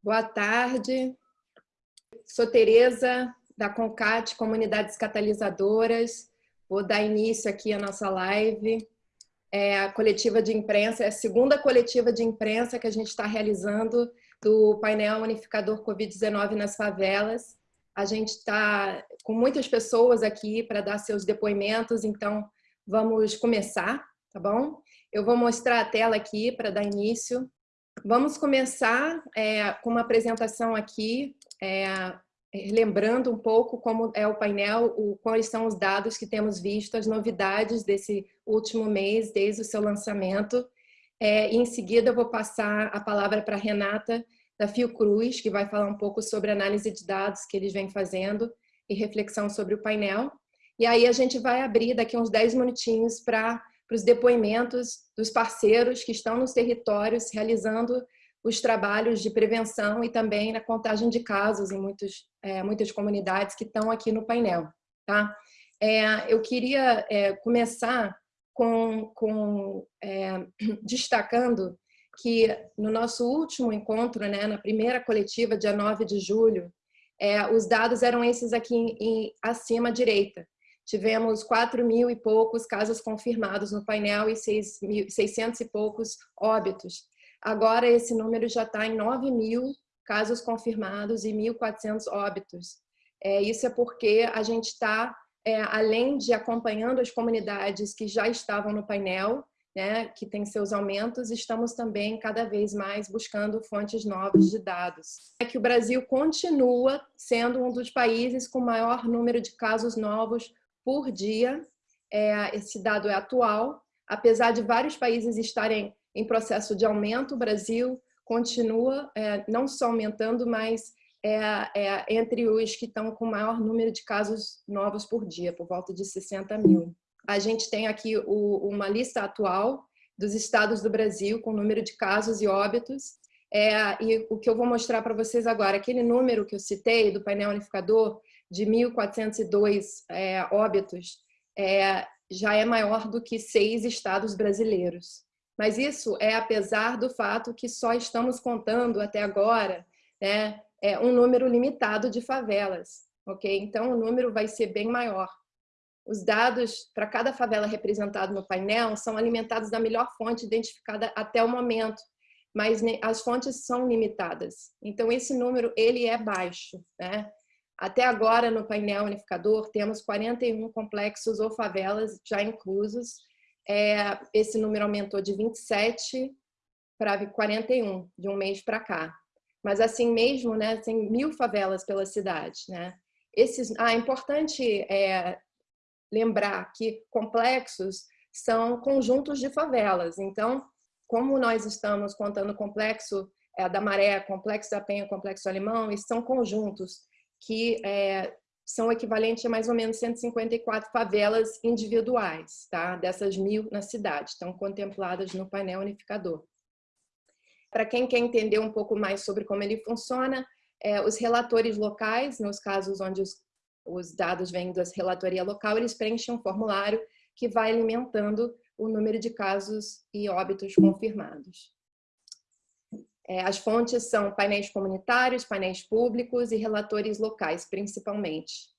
Boa tarde. Sou Tereza, da CONCAT, Comunidades Catalisadoras. Vou dar início aqui à nossa live. É a coletiva de imprensa, é a segunda coletiva de imprensa que a gente está realizando do painel unificador Covid-19 nas favelas. A gente está com muitas pessoas aqui para dar seus depoimentos, então vamos começar, tá bom? Eu vou mostrar a tela aqui para dar início. Vamos começar é, com uma apresentação aqui, é, lembrando um pouco como é o painel, o, quais são os dados que temos visto, as novidades desse último mês, desde o seu lançamento. É, em seguida eu vou passar a palavra para Renata da Fiocruz, que vai falar um pouco sobre análise de dados que eles vêm fazendo e reflexão sobre o painel. E aí a gente vai abrir daqui uns 10 minutinhos para os depoimentos dos parceiros que estão nos territórios realizando os trabalhos de prevenção e também na contagem de casos em muitos, é, muitas comunidades que estão aqui no painel. Tá? É, eu queria é, começar com, com é, destacando que no nosso último encontro, né, na primeira coletiva, dia 9 de julho, é, os dados eram esses aqui em, em, acima à direita. Tivemos 4 mil e poucos casos confirmados no painel e 6 mil, 600 e poucos óbitos. Agora esse número já está em 9 mil casos confirmados e 1.400 óbitos. É, isso é porque a gente está, é, além de acompanhando as comunidades que já estavam no painel, né, que tem seus aumentos, estamos também cada vez mais buscando fontes novas de dados. É que o Brasil continua sendo um dos países com maior número de casos novos por dia. É, esse dado é atual, apesar de vários países estarem em processo de aumento, o Brasil continua é, não só aumentando, mas é, é, entre os que estão com maior número de casos novos por dia, por volta de 60 mil. A gente tem aqui o, uma lista atual dos estados do Brasil com número de casos e óbitos. É, e o que eu vou mostrar para vocês agora, aquele número que eu citei do painel unificador de 1.402 é, óbitos, é, já é maior do que seis estados brasileiros. Mas isso é apesar do fato que só estamos contando até agora né, é um número limitado de favelas, ok? Então o número vai ser bem maior. Os dados para cada favela representada no painel são alimentados da melhor fonte identificada até o momento, mas as fontes são limitadas. Então, esse número ele é baixo. Né? Até agora, no painel unificador, temos 41 complexos ou favelas já inclusos. É, esse número aumentou de 27 para 41, de um mês para cá. Mas assim mesmo, né, tem mil favelas pela cidade. Né? Esses, ah, é importante é, lembrar que complexos são conjuntos de favelas. Então, como nós estamos contando o complexo é, da Maré, complexo da Penha, complexo alemão, e são conjuntos que é, são equivalentes a mais ou menos 154 favelas individuais, tá? dessas mil na cidade, estão contempladas no painel unificador. Para quem quer entender um pouco mais sobre como ele funciona, é, os relatores locais, nos casos onde os os dados vêm da relatoria local, eles preenchem um formulário que vai alimentando o número de casos e óbitos confirmados. É, as fontes são painéis comunitários, painéis públicos e relatores locais, principalmente.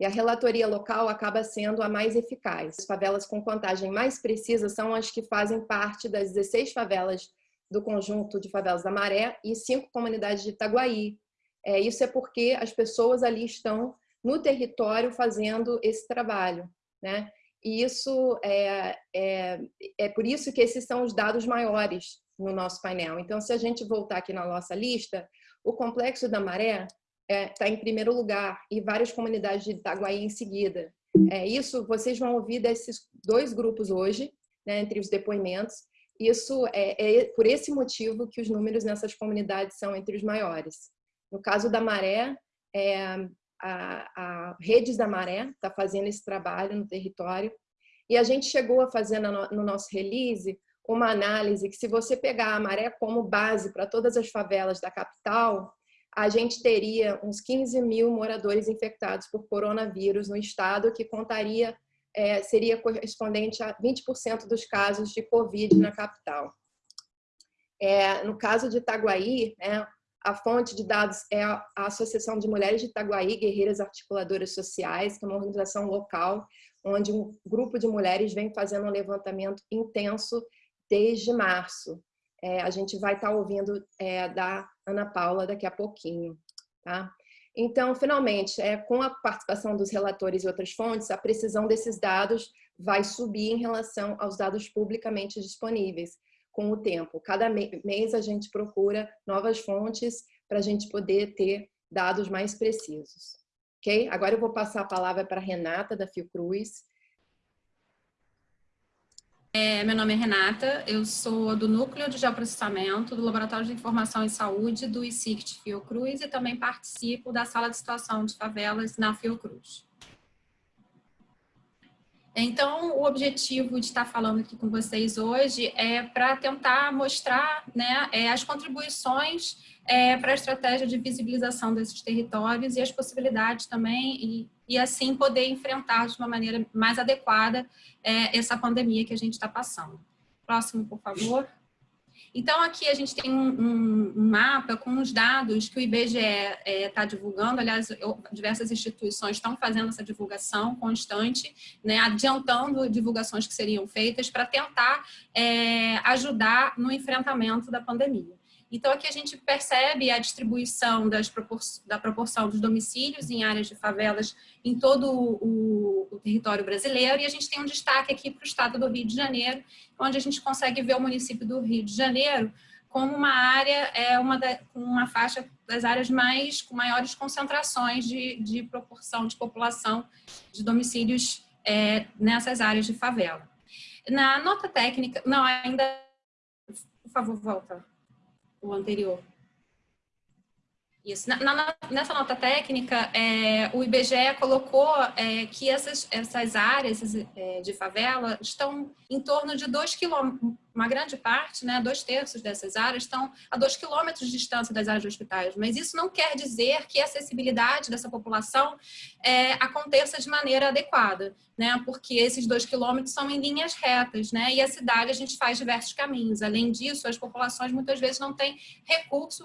E a relatoria local acaba sendo a mais eficaz. As favelas com contagem mais precisa são as que fazem parte das 16 favelas do conjunto de favelas da Maré e cinco comunidades de Itaguaí. É, isso é porque as pessoas ali estão no território fazendo esse trabalho, né? E isso é, é, é por isso que esses são os dados maiores no nosso painel. Então, se a gente voltar aqui na nossa lista, o Complexo da Maré está é, tá em primeiro lugar e várias comunidades de Itaguaí em seguida. É, isso vocês vão ouvir desses dois grupos hoje, né, entre os depoimentos. Isso é, é por esse motivo que os números nessas comunidades são entre os maiores. No caso da Maré, é, a, a Redes da Maré está fazendo esse trabalho no território. E a gente chegou a fazer no, no nosso release uma análise que se você pegar a Maré como base para todas as favelas da capital, a gente teria uns 15 mil moradores infectados por coronavírus no estado, que contaria é, seria correspondente a 20% dos casos de Covid na capital. É, no caso de Itaguaí, né, a fonte de dados é a Associação de Mulheres de Itaguaí, Guerreiras Articuladoras Sociais, que é uma organização local, onde um grupo de mulheres vem fazendo um levantamento intenso desde março. É, a gente vai estar ouvindo é, da Ana Paula daqui a pouquinho. Tá? Então, finalmente, é, com a participação dos relatores e outras fontes, a precisão desses dados vai subir em relação aos dados publicamente disponíveis com o tempo. Cada mês a gente procura novas fontes para a gente poder ter dados mais precisos. Ok? Agora eu vou passar a palavra para a Renata, da Fiocruz. É, meu nome é Renata, eu sou do Núcleo de Geoprocessamento do Laboratório de Informação em Saúde do ICICT Fiocruz e também participo da Sala de Situação de Favelas na Fiocruz. Então, o objetivo de estar falando aqui com vocês hoje é para tentar mostrar né, é, as contribuições é, para a estratégia de visibilização desses territórios e as possibilidades também, e, e assim poder enfrentar de uma maneira mais adequada é, essa pandemia que a gente está passando. Próximo, por favor. Então, aqui a gente tem um, um, mapa com os dados que o IBGE está é, tá divulgando, aliás, eu, diversas instituições estão fazendo essa divulgação constante, né, adiantando divulgações que seriam feitas para tentar é, ajudar no enfrentamento da pandemia. Então, aqui a gente percebe a distribuição propor da proporção dos domicílios em áreas de favelas em todo o, o, território brasileiro, e a gente tem um destaque aqui para o estado do Rio de Janeiro, onde a gente consegue ver o município do Rio de Janeiro como uma área, é uma, da, uma faixa das áreas mais, com maiores concentrações de, de proporção de população de domicílios é, nessas áreas de favela. Na nota técnica, não, ainda, por favor, volta o anterior. Isso. Na, na, nessa nota técnica, é, o IBGE colocou é, que essas, essas áreas é, de favela estão em torno de 2 quilômetros, uma grande parte, né, dois terços dessas áreas estão a 2 quilômetros de distância das áreas de hospitais, mas isso não quer dizer que a acessibilidade dessa população é, aconteça de maneira adequada, né, porque esses 2 quilômetros são em linhas retas, né, e a cidade a gente faz diversos caminhos. Além disso, as populações muitas vezes não têm recurso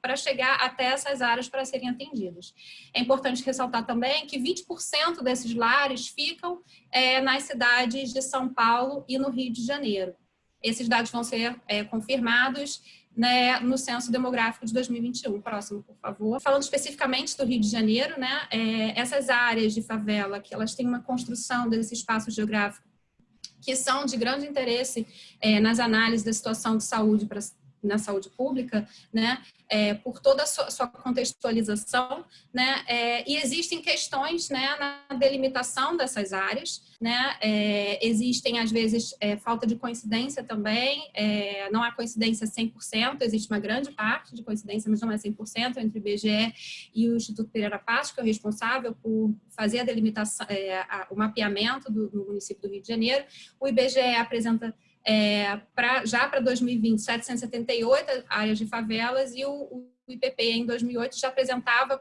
para chegar até essas áreas para serem atendidas. É importante ressaltar também que 20% desses lares ficam é, nas cidades de São Paulo e no Rio de Janeiro. Esses dados vão ser é, confirmados né, no Censo Demográfico de 2021. Próximo, por favor. Falando especificamente do Rio de Janeiro, né, é, essas áreas de favela, que elas têm uma construção desse espaço geográfico que são de grande interesse é, nas análises da situação de saúde para na saúde pública, né, é, por toda a sua, sua contextualização, né, é, e existem questões, né, na delimitação dessas áreas, né, é, existem às vezes é, falta de coincidência também, é, não há coincidência 100%, existe uma grande parte de coincidência, mas não é 100% entre o IBGE e o Instituto Pereira Passos, que é o responsável por fazer a delimitação, é, a, o mapeamento do, do município do Rio de Janeiro. O IBGE apresenta é, pra, já para 2020, 778 áreas de favelas e o, o IPP em 2008 já apresentava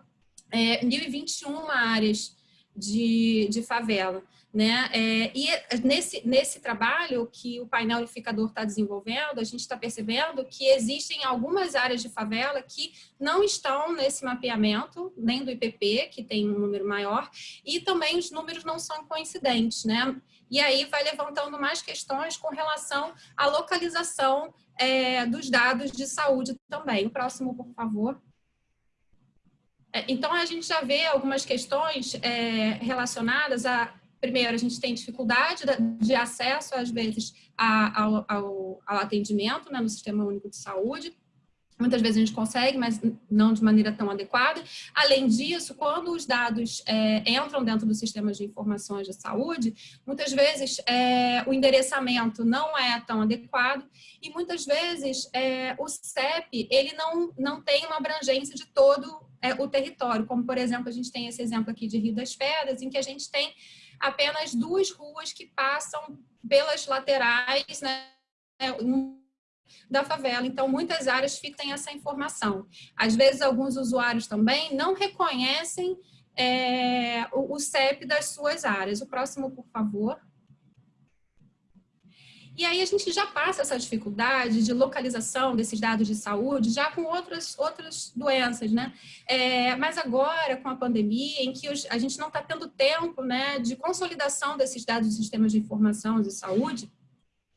é, 1.021 áreas de, de favela. Né? É, e nesse, nesse trabalho que o painel unificador está desenvolvendo, a gente está percebendo que existem algumas áreas de favela que não estão nesse mapeamento, nem do IPP, que tem um número maior, e também os números não são coincidentes. Né? E aí vai levantando mais questões com relação à localização é, dos dados de saúde também. O próximo, por favor. É, então, a gente já vê algumas questões é, relacionadas a primeiro, a gente tem dificuldade de acesso, às vezes, ao, ao, ao atendimento né, no Sistema Único de Saúde. Muitas vezes a gente consegue, mas não de maneira tão adequada. Além disso, quando os dados é, entram dentro dos sistemas de informações de saúde, muitas vezes é, o endereçamento não é tão adequado e muitas vezes é, o CEP ele não, não tem uma abrangência de todo é, o território, como por exemplo a gente tem esse exemplo aqui de Rio das Pedras, em que a gente tem apenas duas ruas que passam pelas laterais, né, da favela. Então, muitas áreas ficam essa informação. Às vezes, alguns usuários também não reconhecem é, o CEP das suas áreas. O próximo, por favor. E aí a gente já passa essa dificuldade de localização desses dados de saúde já com outras, outras doenças, né? É, mas agora, com a pandemia, em que os, a gente não está tendo tempo né, de consolidação desses dados de sistemas de informação de saúde,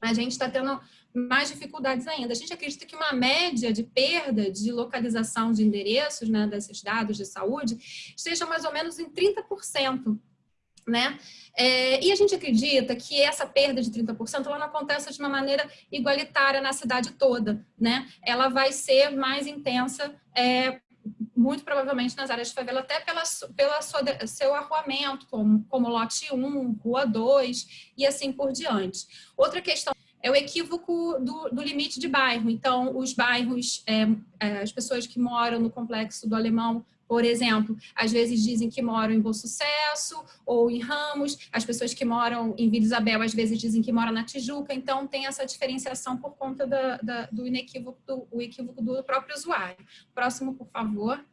a gente está tendo mais dificuldades ainda. A gente acredita que uma média de perda de localização de endereços né, desses dados de saúde esteja mais ou menos em 30%. Né? É, e a gente acredita que essa perda de 30% ela não acontece de uma maneira igualitária na cidade toda, né? Ela vai ser mais intensa, é, muito provavelmente nas áreas de favela, até pela, pela seu arruamento, como, como lote 1, rua 2 e assim por diante. Outra questão é o equívoco do, do limite de bairro. Então, os bairros, é, é, as pessoas que moram no complexo do Alemão, por exemplo, às vezes dizem que moram em Bom Sucesso ou em Ramos, as pessoas que moram em Vila Isabel às vezes dizem que moram na Tijuca, então tem essa diferenciação por conta da, da, do inequívoco do, o equívoco do próprio usuário. Próximo, por favor.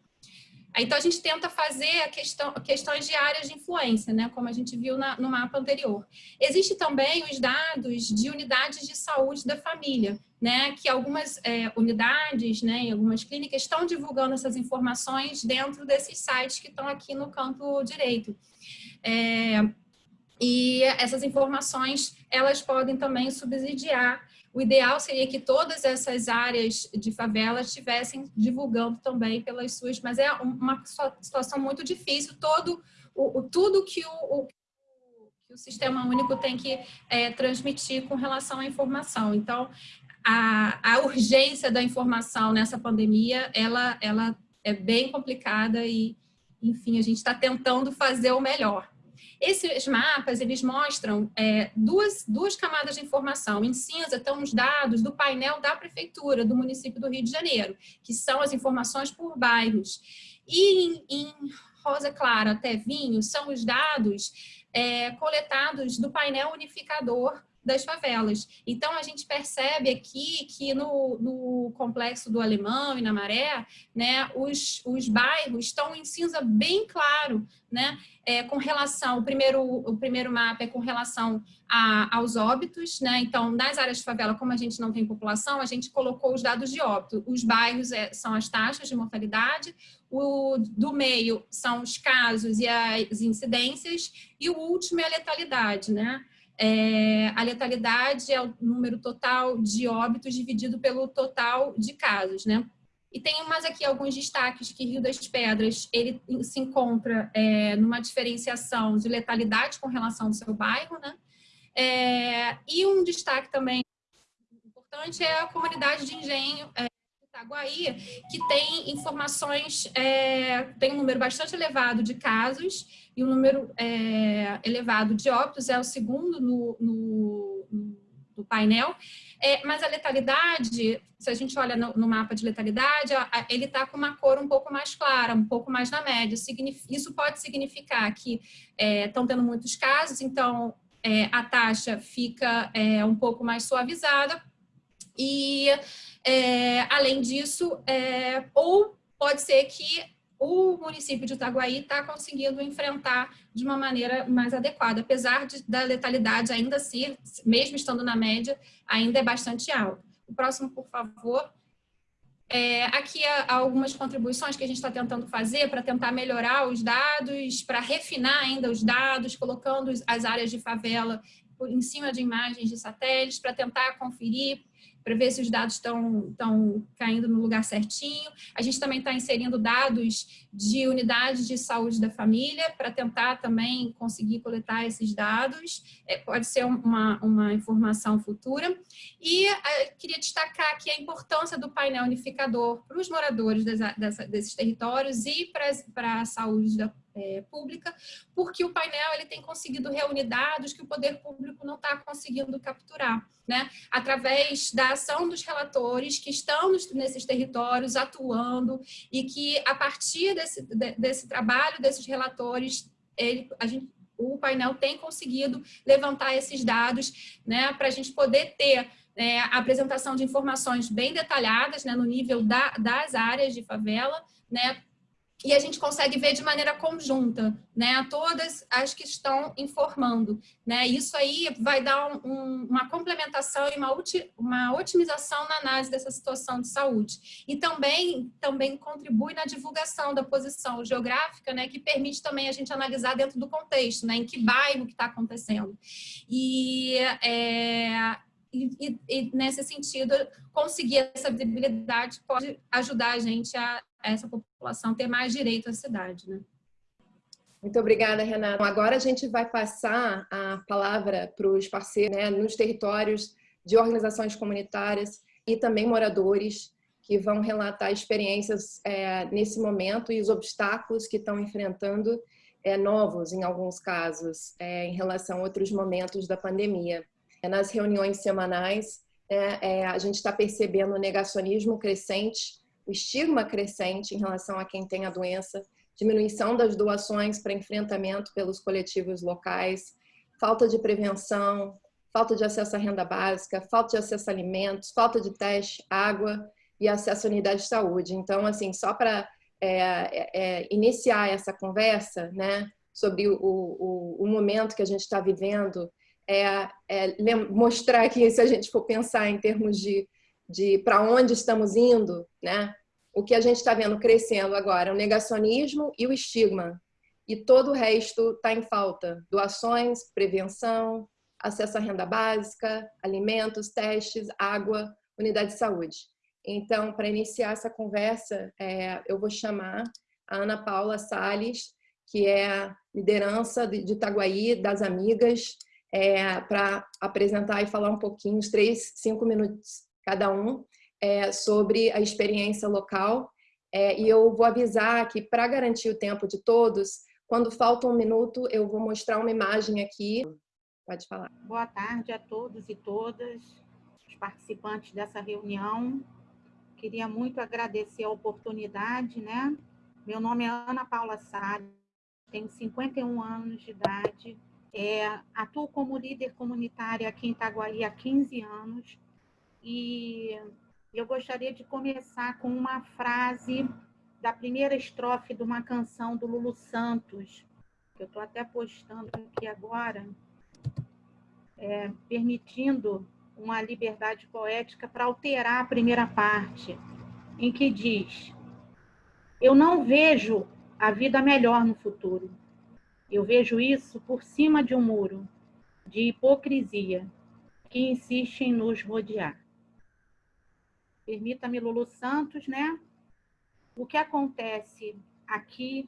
Então, a gente tenta fazer a questão, questões de áreas de influência, né, como a gente viu na, no mapa anterior. Existem também os dados de unidades de saúde da família, né, que algumas é, unidades, né, em algumas clínicas estão divulgando essas informações dentro desses sites que estão aqui no canto direito. É, e essas informações, elas podem também subsidiar o ideal seria que todas essas áreas de favela estivessem divulgando também pelas suas, mas é uma situação muito difícil, todo o, o tudo que o, o, que o, Sistema Único tem que é, transmitir com relação à informação. Então, a, a urgência da informação nessa pandemia, ela, ela é bem complicada e, enfim, a gente está tentando fazer o melhor. Esses mapas, eles mostram é, duas, duas camadas de informação. Em cinza estão os dados do painel da prefeitura do município do Rio de Janeiro, que são as informações por bairros. E em, em rosa clara até vinho são os dados é, coletados do painel unificador das favelas. Então, a gente percebe aqui que no, no complexo do Alemão e na Maré, né, os, os bairros estão em cinza bem claro, né, é, com relação, o primeiro, o primeiro mapa é com relação a, aos óbitos, né, então, nas áreas de favela, como a gente não tem população, a gente colocou os dados de óbito. Os bairros é, são as taxas de mortalidade, o do meio são os casos e as incidências, e o último é a letalidade, né, é, a letalidade é o número total de óbitos dividido pelo total de casos, né? E tem mais aqui alguns destaques que Rio das Pedras ele se encontra é, numa diferenciação de letalidade com relação ao seu bairro, né? É, e um destaque também importante é a comunidade de engenho é, Itaguaí, que tem informações, é, tem um número bastante elevado de casos e um número é, elevado de óbitos, é o segundo no, no, no painel, é, mas a letalidade, se a gente olha no, no mapa de letalidade, ele está com uma cor um pouco mais clara, um pouco mais na média. Isso pode significar que estão é, tendo muitos casos, então é, a taxa fica é, um pouco mais suavizada, e, é, além disso, é, ou pode ser que o município de Itaguaí está conseguindo enfrentar de uma maneira mais adequada, apesar de, da letalidade ainda ser, mesmo estando na média, ainda é bastante alta. O próximo, por favor. É, aqui há algumas contribuições que a gente está tentando fazer para tentar melhorar os dados, para refinar ainda os dados, colocando as áreas de favela em cima de imagens de satélites, para tentar conferir para ver se os dados estão, caindo no lugar certinho. A gente também está inserindo dados de unidades de saúde da família para tentar também conseguir coletar esses dados. É, pode ser uma, uma informação futura. E é, queria destacar aqui a importância do painel unificador para os moradores dessa, dessa, desses territórios e para, a saúde da é, pública, porque o painel ele tem conseguido reunir dados que o poder público não está conseguindo capturar, né? Através da ação dos relatores que estão nos, nesses territórios atuando e que a partir desse trabalho desses relatores, ele, a gente, o painel tem conseguido levantar esses dados, né? Para a gente poder ter é, a apresentação de informações bem detalhadas, né, no nível da, das áreas de favela, né, e a gente consegue ver de maneira conjunta, né, todas as que estão informando, né, isso aí vai dar um, uma complementação e uma, uma otimização na análise dessa situação de saúde. E também, também contribui na divulgação da posição geográfica, né, que permite também a gente analisar dentro do contexto, né, em que bairro que está acontecendo. E, é, e, e, nesse sentido, conseguir essa visibilidade pode ajudar a gente a, a essa população ter mais direito à cidade. Né? Muito obrigada, Renata. Agora a gente vai passar a palavra para os parceiros né, nos territórios de organizações comunitárias e também moradores que vão relatar experiências é, nesse momento e os obstáculos que estão enfrentando é, novos, em alguns casos, é, em relação a outros momentos da pandemia. É, nas reuniões semanais, é, é, a gente está percebendo o negacionismo crescente, o estigma crescente em relação a quem tem a doença, diminuição das doações para enfrentamento pelos coletivos locais, falta de prevenção, falta de acesso à renda básica, falta de acesso a alimentos, falta de teste, água e acesso à unidade de saúde. Então, assim, só para é, é, é, iniciar essa conversa, né, sobre o, o, o momento que a gente está vivendo é, é, mostrar que se a gente for pensar em termos de, de para onde estamos indo, né? o que a gente está vendo crescendo agora é o negacionismo e o estigma. E todo o resto está em falta. Doações, prevenção, acesso à renda básica, alimentos, testes, água, unidade de saúde. Então, para iniciar essa conversa, é, eu vou chamar a Ana Paula Sales, que é a liderança de Itaguaí, das amigas, é, para apresentar e falar um pouquinho, uns três, cinco minutos cada um, é, sobre a experiência local. É, e eu vou avisar que, para garantir o tempo de todos, quando falta um minuto, eu vou mostrar uma imagem aqui. Pode falar. Boa tarde a todos e todas, os participantes dessa reunião. Queria muito agradecer a oportunidade, né? Meu nome é Ana Paula Salles, tenho 51 anos de idade, é, atuo como líder comunitária aqui em Itaguaí há 15 anos e eu gostaria de começar com uma frase da primeira estrofe de uma canção do Lulu Santos, que eu estou até postando aqui agora, é, permitindo uma liberdade poética para alterar a primeira parte, em que diz: Eu não vejo a vida melhor no futuro eu vejo isso por cima de um muro de hipocrisia que insiste em nos rodear. Permita-me, Lulu Santos, né? O que acontece aqui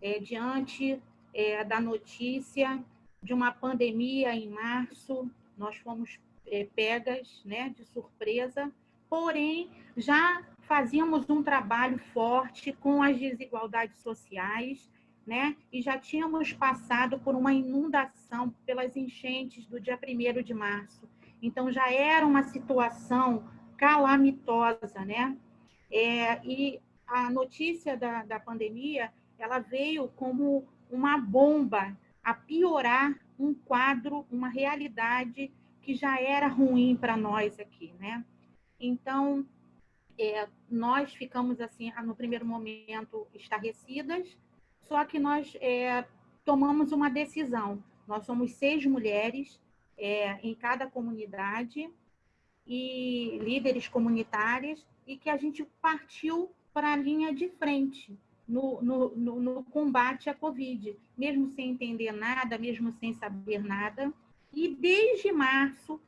é, diante é, da notícia de uma pandemia em março, nós fomos é, pegas né, de surpresa, porém já fazíamos um trabalho forte com as desigualdades sociais, né? E já tínhamos passado por uma inundação pelas enchentes do dia 1 de março. Então, já era uma situação calamitosa, né? É, e a notícia da, da pandemia, ela veio como uma bomba a piorar um quadro, uma realidade que já era ruim para nós aqui, né? Então, é, nós ficamos assim, no primeiro momento, estarrecidas, só que nós é, tomamos uma decisão. Nós somos seis mulheres é, em cada comunidade e líderes comunitárias e que a gente partiu para a linha de frente no, no, no, no, combate à Covid, mesmo sem entender nada, mesmo sem saber nada. E desde março,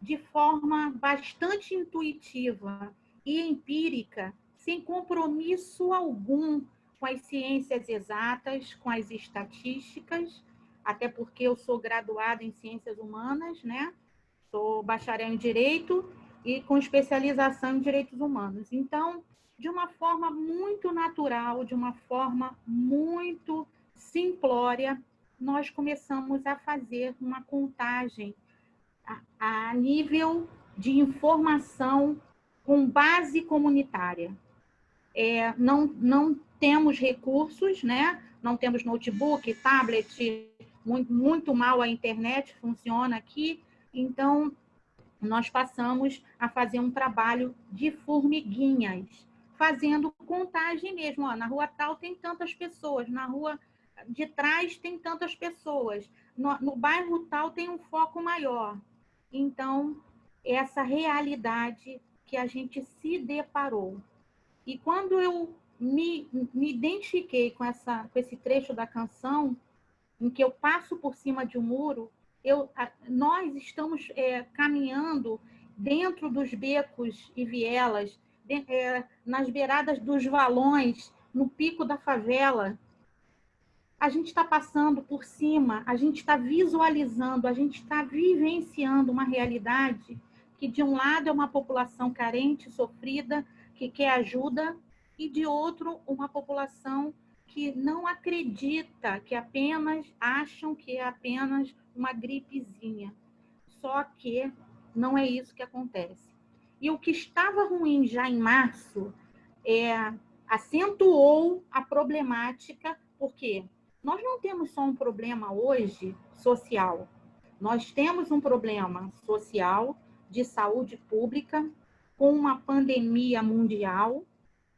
de forma bastante intuitiva e empírica, sem compromisso algum com as ciências exatas, com as estatísticas, até porque eu sou graduada em ciências humanas, né? Sou bacharel em direito e com especialização em direitos humanos. Então, de uma forma muito natural, de uma forma muito simplória, nós começamos a fazer uma contagem a, a nível de informação com base comunitária. É, não, não temos recursos, né? Não temos notebook, tablet, muito, muito mal a internet funciona aqui. Então, nós passamos a fazer um trabalho de formiguinhas, fazendo contagem mesmo. Ó, na rua tal tem tantas pessoas, na rua de trás tem tantas pessoas, no, no bairro tal tem um foco maior. Então, essa realidade que a gente se deparou. E quando eu me, me identifiquei com, essa, com esse trecho da canção, em que eu passo por cima de um muro, eu, nós estamos é, caminhando dentro dos becos e vielas, de, é, nas beiradas dos valões, no pico da favela. A gente está passando por cima, a gente está visualizando, a gente está vivenciando uma realidade que, de um lado, é uma população carente, sofrida, que quer ajuda, e de outro, uma população que não acredita, que apenas acham que é apenas uma gripezinha. Só que não é isso que acontece. E o que estava ruim já em março é, acentuou a problemática, porque nós não temos só um problema hoje social, nós temos um problema social de saúde pública com uma pandemia mundial,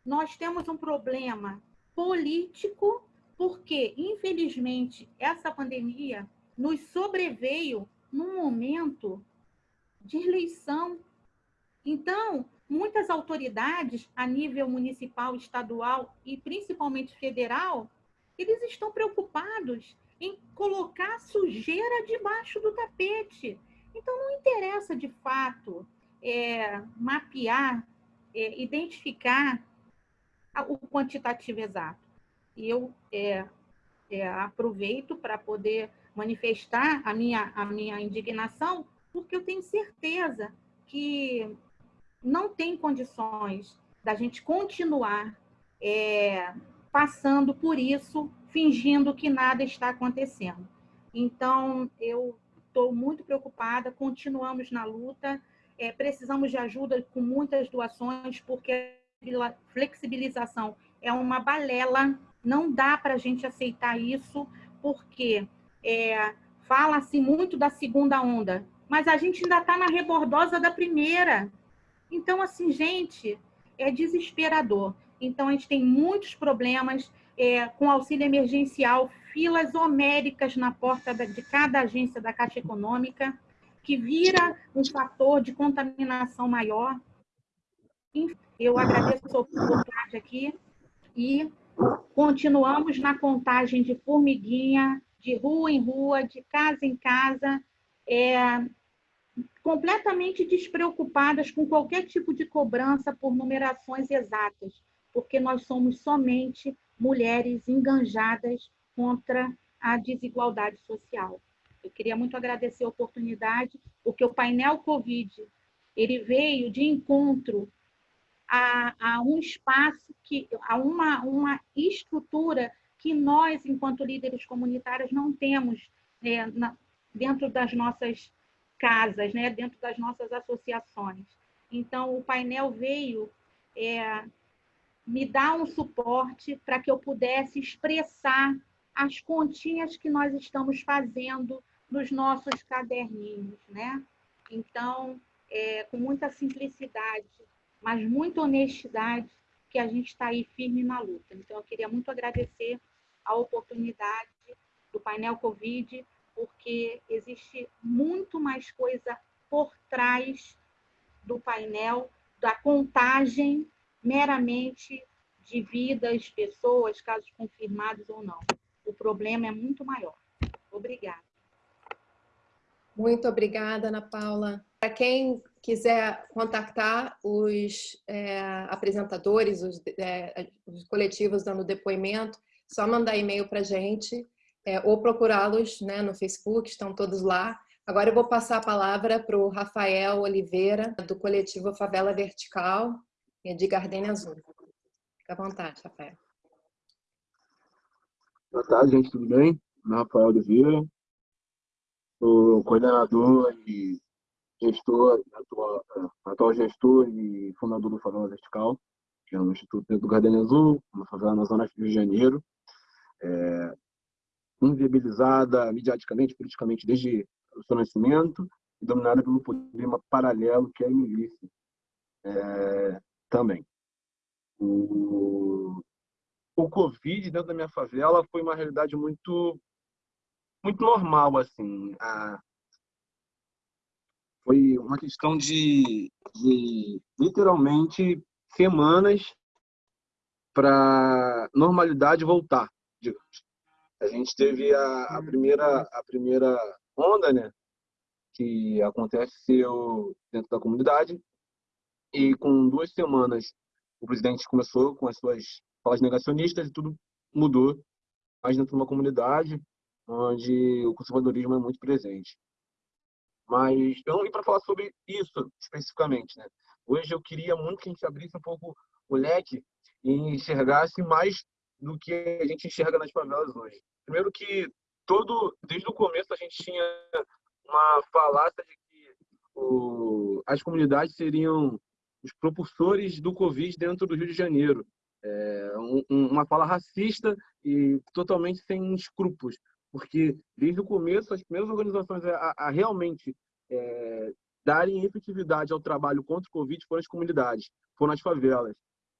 nós temos um problema político, porque, infelizmente, essa pandemia nos sobreveio num momento de eleição. Então, muitas autoridades, a nível municipal, estadual e principalmente federal, eles estão preocupados em colocar sujeira debaixo do tapete. Então, não interessa de fato é, mapear, é, identificar o quantitativo exato. E eu é, é, aproveito para poder manifestar a minha, a minha indignação, porque eu tenho certeza que não tem condições da gente continuar é, passando por isso, fingindo que nada está acontecendo. Então, eu estou muito preocupada, continuamos na luta, é, precisamos de ajuda com muitas doações, porque flexibilização é uma balela, não dá para a gente aceitar isso, porque é, fala-se muito da segunda onda, mas a gente ainda está na rebordosa da primeira. Então, assim, gente, é desesperador. Então, a gente tem muitos problemas é, com auxílio emergencial, filas homéricas na porta de cada agência da Caixa Econômica, que vira um fator de contaminação maior. Eu agradeço a oportunidade aqui e continuamos na contagem de formiguinha, de rua em rua, de casa em casa, é, completamente despreocupadas com qualquer tipo de cobrança por numerações exatas, porque nós somos somente mulheres enganjadas contra a desigualdade social. Eu queria muito agradecer a oportunidade, porque o painel Covid ele veio de encontro a, a um espaço, que, a uma, uma estrutura que nós, enquanto líderes comunitários, não temos é, na, dentro das nossas casas, né, dentro das nossas associações. Então, o painel veio é, me dar um suporte para que eu pudesse expressar as continhas que nós estamos fazendo nos nossos caderninhos, né? Então, é, com muita simplicidade, mas muita honestidade, que a gente está aí firme na luta. Então, eu queria muito agradecer a oportunidade do painel Covid, porque existe muito mais coisa por trás do painel, da contagem meramente de vidas, pessoas, casos confirmados ou não. O problema é muito maior. Obrigada. Muito obrigada, Ana Paula. Para quem quiser contactar os é, apresentadores, os, é, os, coletivos dando depoimento, só mandar e-mail para a gente é, ou procurá-los né, no Facebook, estão todos lá. Agora eu vou passar a palavra para o Rafael Oliveira, do coletivo Favela Vertical, de Gardenia Azul. Fica à vontade, Rafael. Boa tarde, gente, tudo bem? Meu Rafael Oliveira, sou coordenador e gestor, atual, atual gestor e fundador do Favela Vertical, que é um instituto do Gardenia Azul, uma favela na zona Rio de Janeiro, é, inviabilizada mediaticamente, politicamente, desde o seu nascimento, e dominada pelo problema paralelo que é a milícia é, também. O, o Covid dentro da minha favela foi uma realidade muito muito normal, assim. A, foi uma questão de, de literalmente semanas para normalidade voltar, digamos. A gente teve a, a, primeira a primeira onda, né, que aconteceu dentro da comunidade e com duas semanas o presidente começou com as suas falas negacionistas e tudo mudou, mais dentro de uma comunidade onde o conservadorismo é muito presente. Mas eu não vim para falar sobre isso especificamente, né? Hoje eu queria muito que a gente abrisse um pouco o leque e enxergasse mais do que a gente enxerga nas favelas hoje. Primeiro que todo, desde o começo a gente tinha uma falácia de que o, as comunidades seriam os propulsores do Covid dentro do Rio de Janeiro. É, um, uma fala racista e totalmente sem escrúpulos porque desde o começo as primeiras organizações a, a realmente é, darem efetividade ao trabalho contra o Covid foram as comunidades, foram as favelas.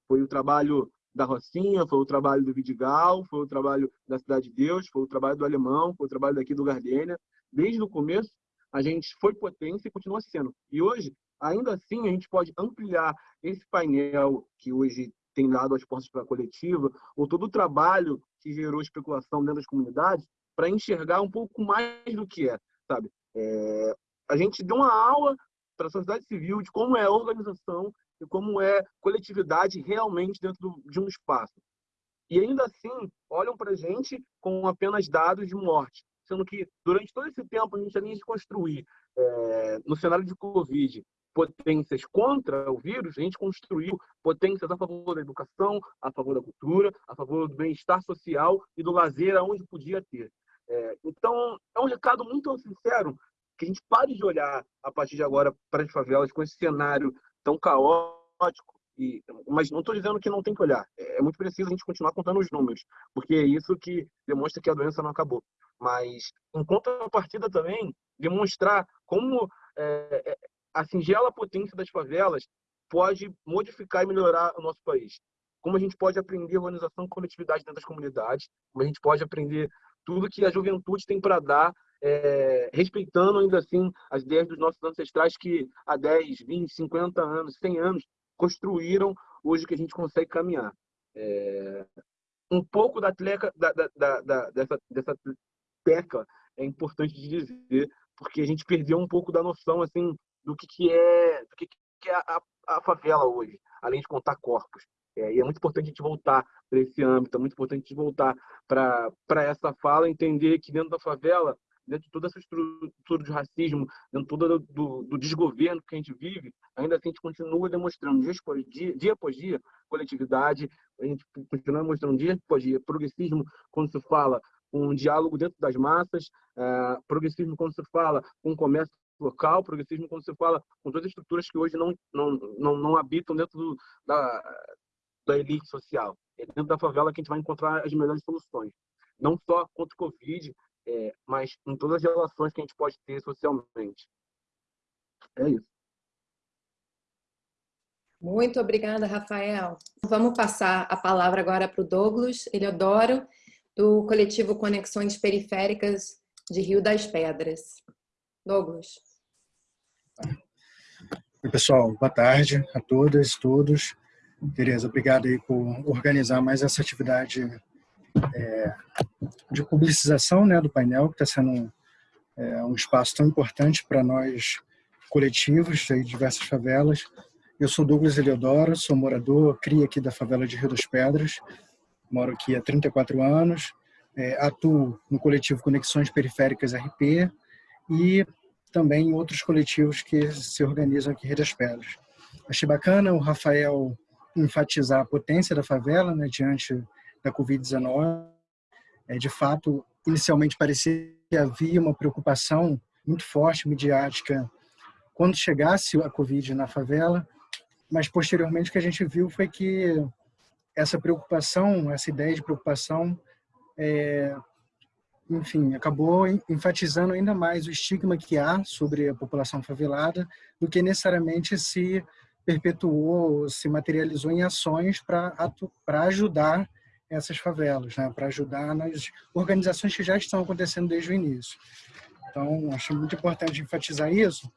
Foi o trabalho da Rocinha, foi o trabalho do Vidigal, foi o trabalho da Cidade de Deus, foi o trabalho do Alemão, foi o trabalho daqui do Gardênia. Desde o começo, a gente foi potência e continua sendo. E hoje, ainda assim, a gente pode ampliar esse painel que hoje tem dado as portas para a coletiva, ou todo o trabalho que gerou especulação dentro das comunidades, para enxergar um pouco mais do que é, sabe? É, a gente deu uma aula para a sociedade civil de como é organização e como é coletividade realmente dentro de um espaço. E ainda assim, olham para a gente com apenas dados de morte, sendo que durante todo esse tempo a gente nem de construir é, no cenário de Covid potências contra o vírus, a gente construiu potências a favor da educação, a favor da cultura, a favor do bem-estar social e do lazer aonde podia ter. É, então, é um recado muito sincero que a gente pare de olhar a partir de agora para as favelas com esse cenário tão caótico. E, mas não estou dizendo que não tem que olhar. É, é muito preciso a gente continuar contando os números, porque é isso que demonstra que a doença não acabou. Mas, em contrapartida também, demonstrar como é, é, a singela potência das favelas pode modificar e melhorar o nosso país. Como a gente pode aprender organização e coletividade dentro das comunidades, como a gente pode aprender tudo que a juventude tem para dar, é, respeitando ainda assim as ideias dos nossos ancestrais que há 10, 20, 50 anos, 100 anos construíram hoje que a gente consegue caminhar. É, um pouco da, tleca, da, da, da, dessa, dessa tecla é importante dizer, porque a gente perdeu um pouco da noção assim do que, que é do que, que é a, a favela hoje, além de contar corpos. É, e é muito importante a gente voltar para esse âmbito, é muito importante voltar para essa fala, entender que dentro da favela, dentro de toda essa estrutura de racismo, dentro todo do, do, desgoverno que a gente vive, ainda assim a gente continua demonstrando dia após dia, dia após dia, coletividade, a gente continua demonstrando dia após dia progressismo quando se fala um diálogo dentro das massas, é, progressismo quando se fala um comércio local, progressismo quando se fala com todas as estruturas que hoje não, não, não, não habitam dentro do, da, da elite social. É dentro da favela que a gente vai encontrar as melhores soluções. Não só contra o Covid, é, mas em todas as relações que a gente pode ter socialmente. É isso. Muito obrigada, Rafael. Vamos passar a palavra agora para o Douglas Eliodoro, do coletivo Conexões Periféricas de Rio das Pedras. Douglas. Oi, pessoal. Boa tarde a todas e todos. Tereza, obrigado aí por organizar mais essa atividade é, de publicização né, do painel, que está sendo é, um espaço tão importante para nós coletivos de diversas favelas. Eu sou Douglas Eliodoro, sou morador, cria aqui da favela de Rio das Pedras, moro aqui há 34 anos, é, atuo no coletivo Conexões Periféricas RP e também em outros coletivos que se organizam aqui em Rio das Pedras. Achei bacana o Rafael enfatizar a potência da favela né, diante da Covid-19. É, de fato, inicialmente parecia que havia uma preocupação muito forte, midiática, quando chegasse a Covid na favela, mas posteriormente o que a gente viu foi que essa preocupação, essa ideia de preocupação, é, enfim, acabou enfatizando ainda mais o estigma que há sobre a população favelada do que necessariamente se perpetuou, se materializou em ações para ajudar essas favelas, né? para ajudar nas organizações que já estão acontecendo desde o início. Então, acho muito importante enfatizar isso.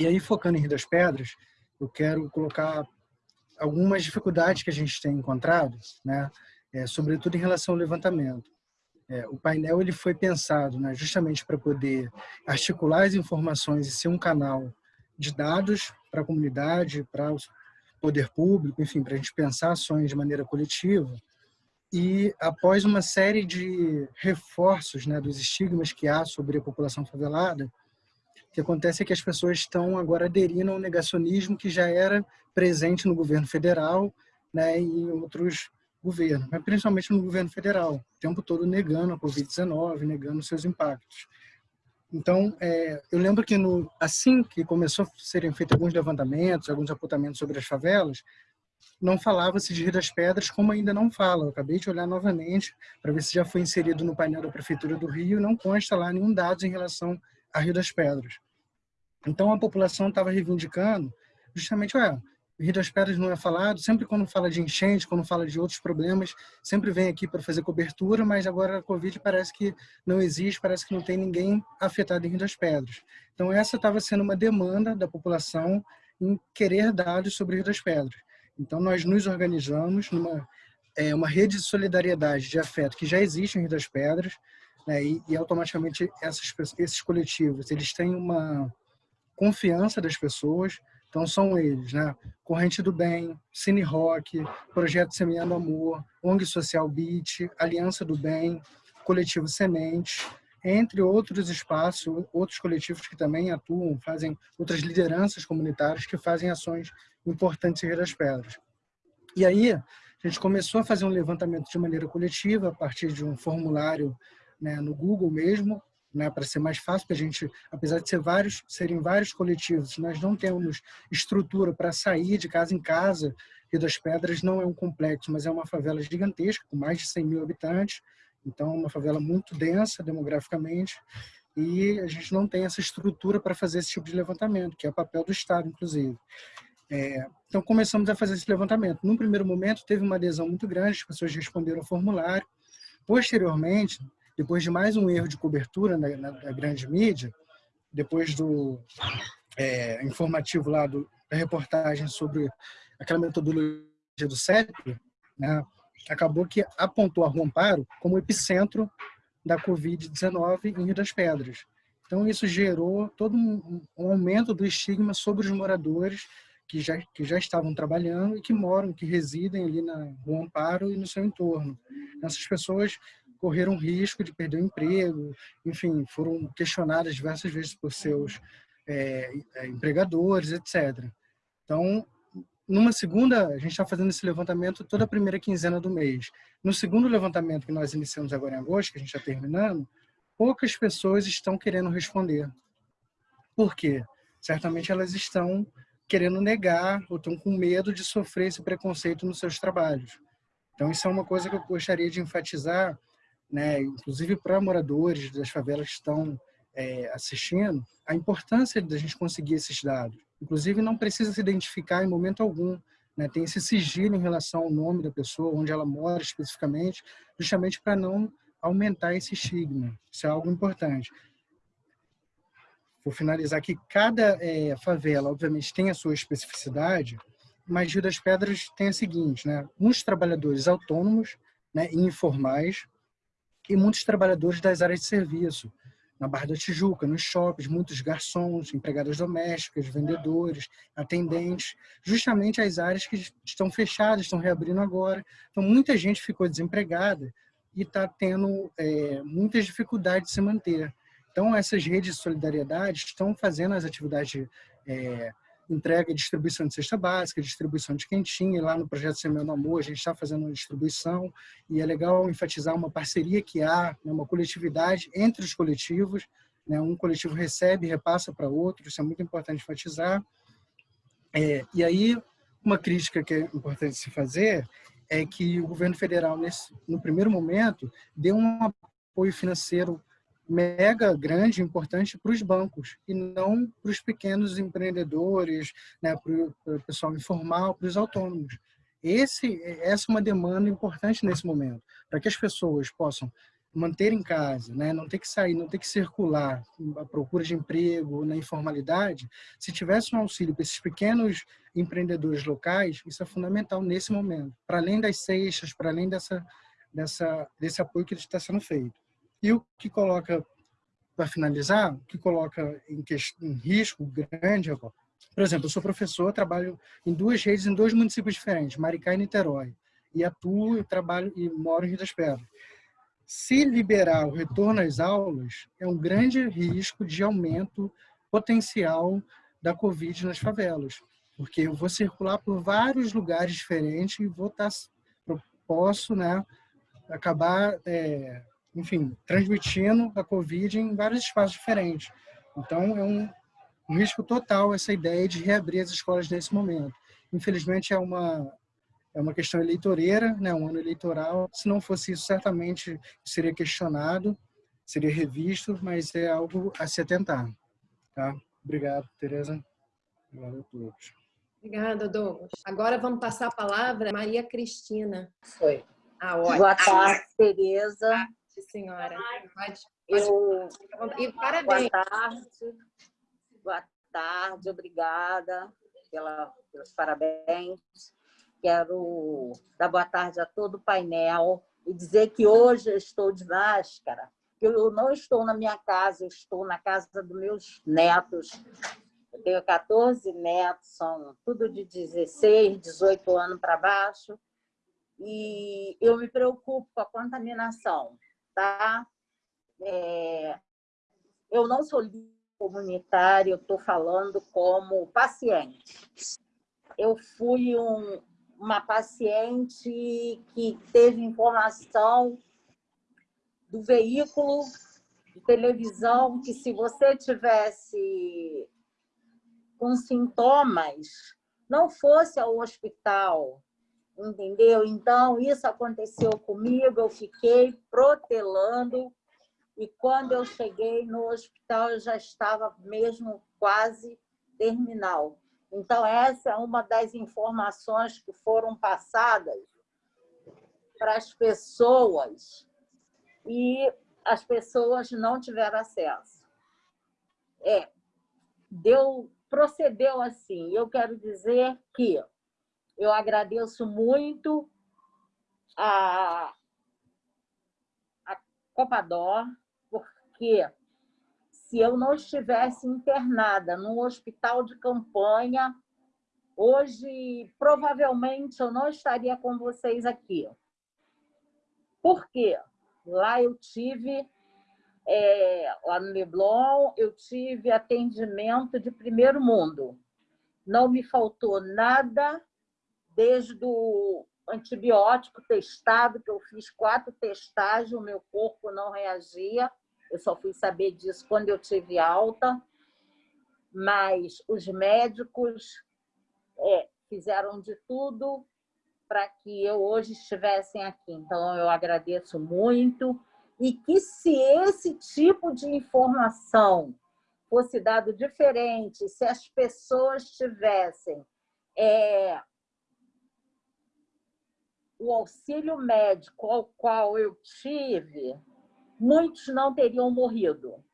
E aí, focando em Rio das Pedras, eu quero colocar algumas dificuldades que a gente tem encontrado, né? É, sobretudo em relação ao levantamento. É, o painel ele foi pensado né, justamente para poder articular as informações e ser um canal de dados para a comunidade, para o poder público, enfim, para a gente pensar ações de maneira coletiva. E após uma série de reforços né, dos estigmas que há sobre a população favelada, o que acontece é que as pessoas estão agora aderindo ao negacionismo que já era presente no governo federal né, e em outros governos, mas principalmente no governo federal, o tempo todo negando a Covid-19, negando seus impactos. Então, é, eu lembro que no, assim que começou a serem feitos alguns levantamentos, alguns apontamentos sobre as favelas, não falava-se de Rio das Pedras, como ainda não fala. Eu acabei de olhar novamente para ver se já foi inserido no painel da Prefeitura do Rio, não consta lá nenhum dado em relação a Rio das Pedras. Então, a população estava reivindicando justamente, ué, Rio das Pedras não é falado, sempre quando fala de enchente, quando fala de outros problemas, sempre vem aqui para fazer cobertura, mas agora a Covid parece que não existe, parece que não tem ninguém afetado em Rio das Pedras. Então essa estava sendo uma demanda da população em querer dados sobre Rio das Pedras. Então nós nos organizamos numa é, uma rede de solidariedade, de afeto que já existe em Rio das Pedras, né, e, e automaticamente essas, esses coletivos eles têm uma confiança das pessoas, então são eles, né? Corrente do Bem, Cine Rock, Projeto Semeando Amor, ONG Social Beat, Aliança do Bem, Coletivo Semente, entre outros espaços, outros coletivos que também atuam, fazem outras lideranças comunitárias que fazem ações importantes em Rio das Pedras. E aí, a gente começou a fazer um levantamento de maneira coletiva, a partir de um formulário né, no Google mesmo, né, para ser mais fácil, para a gente, apesar de ser vários, serem vários coletivos, nós não temos estrutura para sair de casa em casa. Rio das Pedras não é um complexo, mas é uma favela gigantesca, com mais de 100 mil habitantes, então é uma favela muito densa demograficamente, e a gente não tem essa estrutura para fazer esse tipo de levantamento, que é o papel do Estado, inclusive. É, então começamos a fazer esse levantamento. Num primeiro momento teve uma adesão muito grande, as pessoas responderam ao formulário. Posteriormente, depois de mais um erro de cobertura na, na, na grande mídia, depois do é, informativo lá do, da reportagem sobre aquela metodologia do CEP, né, acabou que apontou a Rua Amparo como epicentro da Covid-19 em Rio das Pedras. Então, isso gerou todo um, um, aumento do estigma sobre os moradores que já, que já estavam trabalhando e que moram, que residem ali na Rua Amparo e no seu entorno. Essas pessoas correram risco de perder o emprego, enfim, foram questionadas diversas vezes por seus é, é, empregadores, etc. Então, numa segunda, a gente está fazendo esse levantamento toda a primeira quinzena do mês. No segundo levantamento que nós iniciamos agora em agosto, que a gente está terminando, poucas pessoas estão querendo responder. Por quê? Certamente elas estão querendo negar ou estão com medo de sofrer esse preconceito nos seus trabalhos. Então, isso é uma coisa que eu gostaria de enfatizar, né, inclusive para moradores das favelas que estão é, assistindo, a importância da gente conseguir esses dados. Inclusive, não precisa se identificar em momento algum, né, tem esse sigilo em relação ao nome da pessoa, onde ela mora especificamente, justamente para não aumentar esse estigma. Isso é algo importante. Vou finalizar aqui, cada é, favela, obviamente, tem a sua especificidade, mas Rio das Pedras tem a seguinte, né? Muitos trabalhadores autônomos, né, informais, e muitos trabalhadores das áreas de serviço, na Barra da Tijuca, nos shoppings, muitos garçons, empregadas domésticas, vendedores, atendentes, justamente as áreas que estão fechadas, estão reabrindo agora. Então, muita gente ficou desempregada e está tendo é, muitas dificuldades de se manter. Então, essas redes de solidariedade estão fazendo as atividades é, entrega e distribuição de cesta básica, distribuição de quentinha. Lá no projeto Semana Amor, a gente está fazendo uma distribuição e é legal enfatizar uma parceria que há, né, uma coletividade entre os coletivos. Né, um coletivo recebe e repassa para outro, isso é muito importante enfatizar. É, e aí, uma crítica que é importante se fazer é que o governo federal, nesse, no primeiro momento, deu um apoio financeiro mega grande, importante para os bancos e não para os pequenos empreendedores, né, para o pessoal informal, para os autônomos. Esse, essa é uma demanda importante nesse momento, para que as pessoas possam manter em casa, né? não ter que sair, não ter que circular à procura de emprego, na informalidade, se tivesse um auxílio para esses pequenos empreendedores locais, isso é fundamental nesse momento, para além das cestas, para além dessa, dessa, desse apoio que está sendo feito. E o que coloca, para finalizar, o que coloca em, em risco grande, por exemplo, eu sou professor, trabalho em duas redes, em dois municípios diferentes, Maricá e Niterói, e atuo, e trabalho e moro em Rio das Pedras. Se liberar o retorno às aulas, é um grande risco de aumento potencial da Covid nas favelas, porque eu vou circular por vários lugares diferentes e vou estar, tá, posso né, acabar, é, enfim, transmitindo a Covid em vários espaços diferentes. Então, é um, um risco total essa ideia de reabrir as escolas nesse momento. Infelizmente, é uma é uma questão eleitoreira, né, um ano eleitoral. Se não fosse isso, certamente seria questionado, seria revisto, mas é algo a se atentar. Tá? Obrigado, Tereza. Obrigado a todos. Obrigada, Douglas. Agora vamos passar a palavra a Maria Cristina. Foi. Ah, ótimo. Boa tarde, Tereza. Boa tarde, senhora. Pode, pode... Eu... E parabéns. Boa tarde. Boa tarde, obrigada pela, pelos parabéns. Quero dar boa tarde a todo o painel e dizer que hoje eu estou de máscara. Eu não estou na minha casa, eu estou na casa dos meus netos. Eu tenho 14 netos, são tudo de 16, 18 anos para baixo. E eu me preocupo com a contaminação, tá? É... Eu não sou comunitária, eu estou falando como paciente. Eu fui um, uma paciente que teve informação do veículo de televisão que se você tivesse com sintomas, não fosse ao hospital, entendeu? Então, isso aconteceu comigo, eu fiquei protelando e quando eu cheguei no hospital, eu já estava mesmo quase terminal. Então, essa é uma das informações que foram passadas para as pessoas e as pessoas não tiveram acesso. É, deu, procedeu assim. Eu quero dizer que eu agradeço muito a, a Copador, porque se eu não estivesse internada num hospital de campanha, hoje provavelmente eu não estaria com vocês aqui. Por quê? Lá eu tive, é, lá no Leblon, eu tive atendimento de primeiro mundo. Não me faltou nada, desde o antibiótico testado, que eu fiz quatro testagens, o meu corpo não reagia, eu só fui saber disso quando eu tive alta, mas os médicos é, fizeram de tudo para que eu hoje estivesse aqui. Então, eu agradeço muito. E que se esse tipo de informação fosse dado diferente, se as pessoas tivessem é, o auxílio médico ao qual eu tive, muitos não teriam morrido.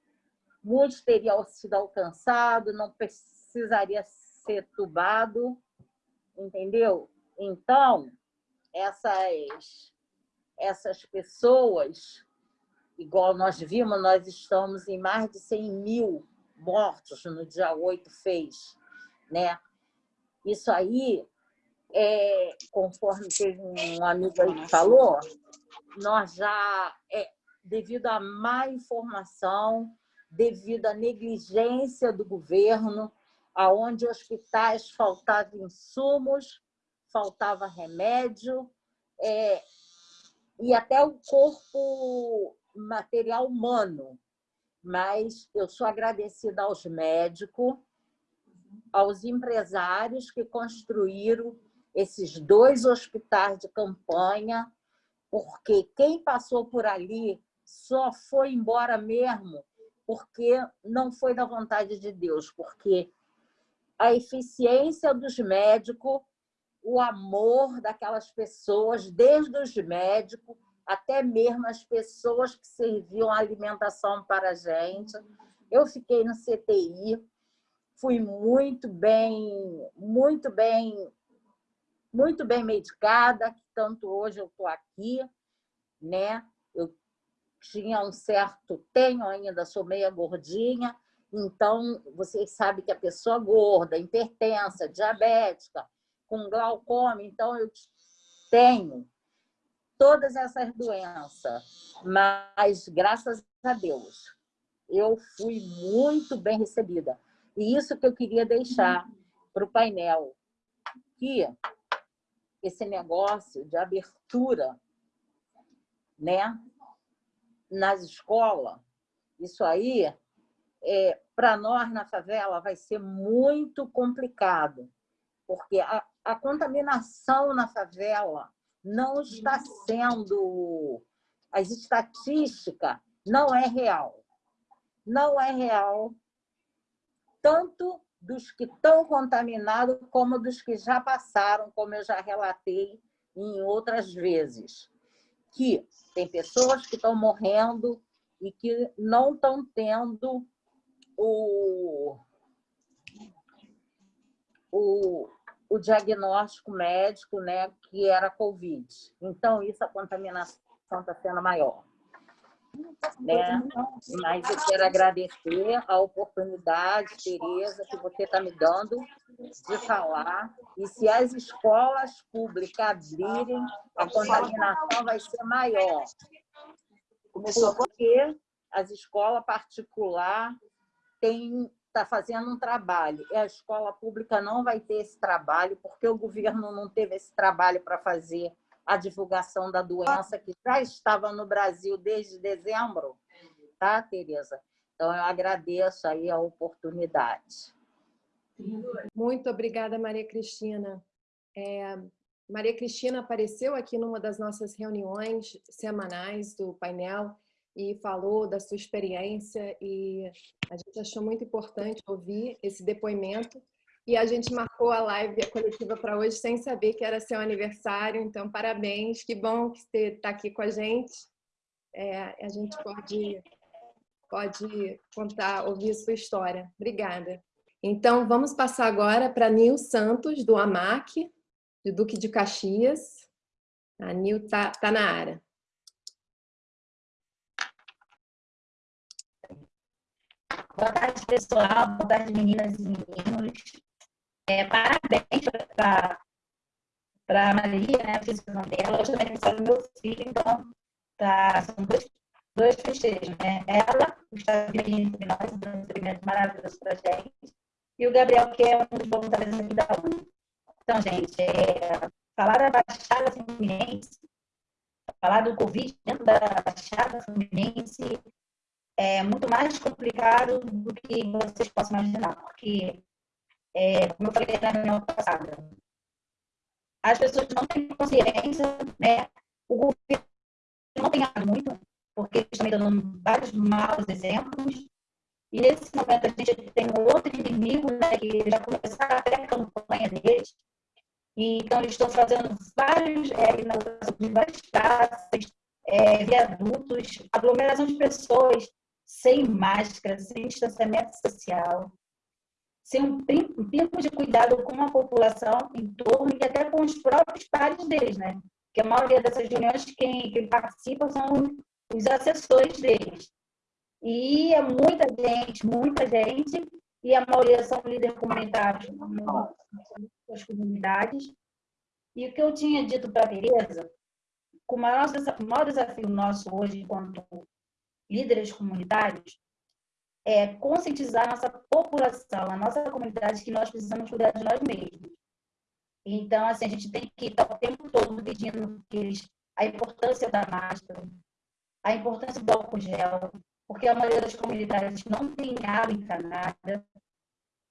Muitos teriam sido alcançados, não precisaria ser tubado, entendeu? Então, essas, essas pessoas, igual nós vimos, nós estamos em mais de 100 mil mortos no dia 8 fez, né? Isso aí, é, conforme teve um amigo aí que falou, nós já é, devido à má informação, devido à negligência do governo, aonde hospitais faltavam insumos, faltava remédio, é, e até o corpo material humano. Mas eu sou agradecida aos médicos, aos empresários que construíram esses dois hospitais de campanha, porque quem passou por ali só foi embora mesmo porque não foi da vontade de Deus, porque a eficiência dos médicos, o amor daquelas pessoas, desde os médicos até mesmo as pessoas que serviam a alimentação para a gente. Eu fiquei no CTI, fui muito bem, muito bem, muito bem medicada, tanto hoje eu estou aqui, né? Eu tinha um certo, tenho ainda, sou meia gordinha, então vocês sabem que a pessoa gorda, hipertensa, diabética, com glaucoma, então eu tenho todas essas doenças, mas graças a Deus eu fui muito bem recebida. E isso que eu queria deixar para o painel, que esse negócio de abertura né, nas escolas, isso aí, é, para nós na favela, vai ser muito complicado, porque a, a contaminação na favela não está sendo... As estatísticas não é real. Não é real, tanto dos que estão contaminados como dos que já passaram, como eu já relatei em outras vezes. Que tem pessoas que estão morrendo e que não estão tendo o, o, o diagnóstico médico, né, que era Covid. Então, isso, a contaminação está sendo maior. Né? Mas eu quero agradecer a oportunidade, Tereza, que você está me dando de falar. E se as escolas públicas abrirem, a contaminação vai ser maior. Porque as escolas particulares têm está fazendo um trabalho e a escola pública não vai ter esse trabalho porque o governo não teve esse trabalho para fazer a divulgação da doença que já estava no Brasil desde dezembro, tá, Tereza? Então, eu agradeço aí a oportunidade. Muito obrigada, Maria Cristina. É, Maria Cristina apareceu aqui numa das nossas reuniões semanais do painel e falou da sua experiência e a gente achou muito importante ouvir esse depoimento e a gente marcou a live a coletiva para hoje sem saber que era seu aniversário, então parabéns, que bom que você está aqui com a gente. É, a gente pode, pode contar, ouvir a sua história. Obrigada. Então, vamos passar agora para Nil Santos, do AMAC, do Duque de Caxias. A Nil está tá na área. Boa tarde, pessoal. Boa tarde, meninas e meninos. É, parabéns para a Maria, né? Eu fiz o nome dela. Hoje também é do meu filho, então tá, são dois, dois festejos, né? Ela, que está dividindo entre nós, dando um experimento maravilhoso para gente, e o Gabriel, que é um dos voluntários aqui da UNE. Então, gente, é, falar da Baixada Fluminense, falar do Covid dentro da Baixada Fluminense é muito mais complicado do que vocês possam imaginar, porque, é, como eu falei na reunião passada, as pessoas não têm consciência, né? o governo não tem nada muito, porque eles estão dando vários maus exemplos, e nesse momento a gente tem um outro inimigo, né, que já começaram até a campanha deles, e, então eles estão fazendo vários, é, inaugurações várias praças, é, viadutos, aglomeração de pessoas, sem máscara, sem distanciamento social, sem um tempo de cuidado com a população em torno e até com os próprios pares deles, né? Que a maioria dessas reuniões, quem, quem participa são os assessores deles. E é muita gente, muita gente, e a maioria são líderes comunitários das comunidades. E o que eu tinha dito para a Tereza, o o maior desafio nosso hoje, enquanto líderes comunitários, é conscientizar a nossa população, a nossa comunidade, que nós precisamos cuidar de nós mesmos. Então, assim, a gente tem que estar o tempo todo pedindo eles, a importância da máscara, a importância do álcool gel, porque a maioria das comunidades não tem água encanada,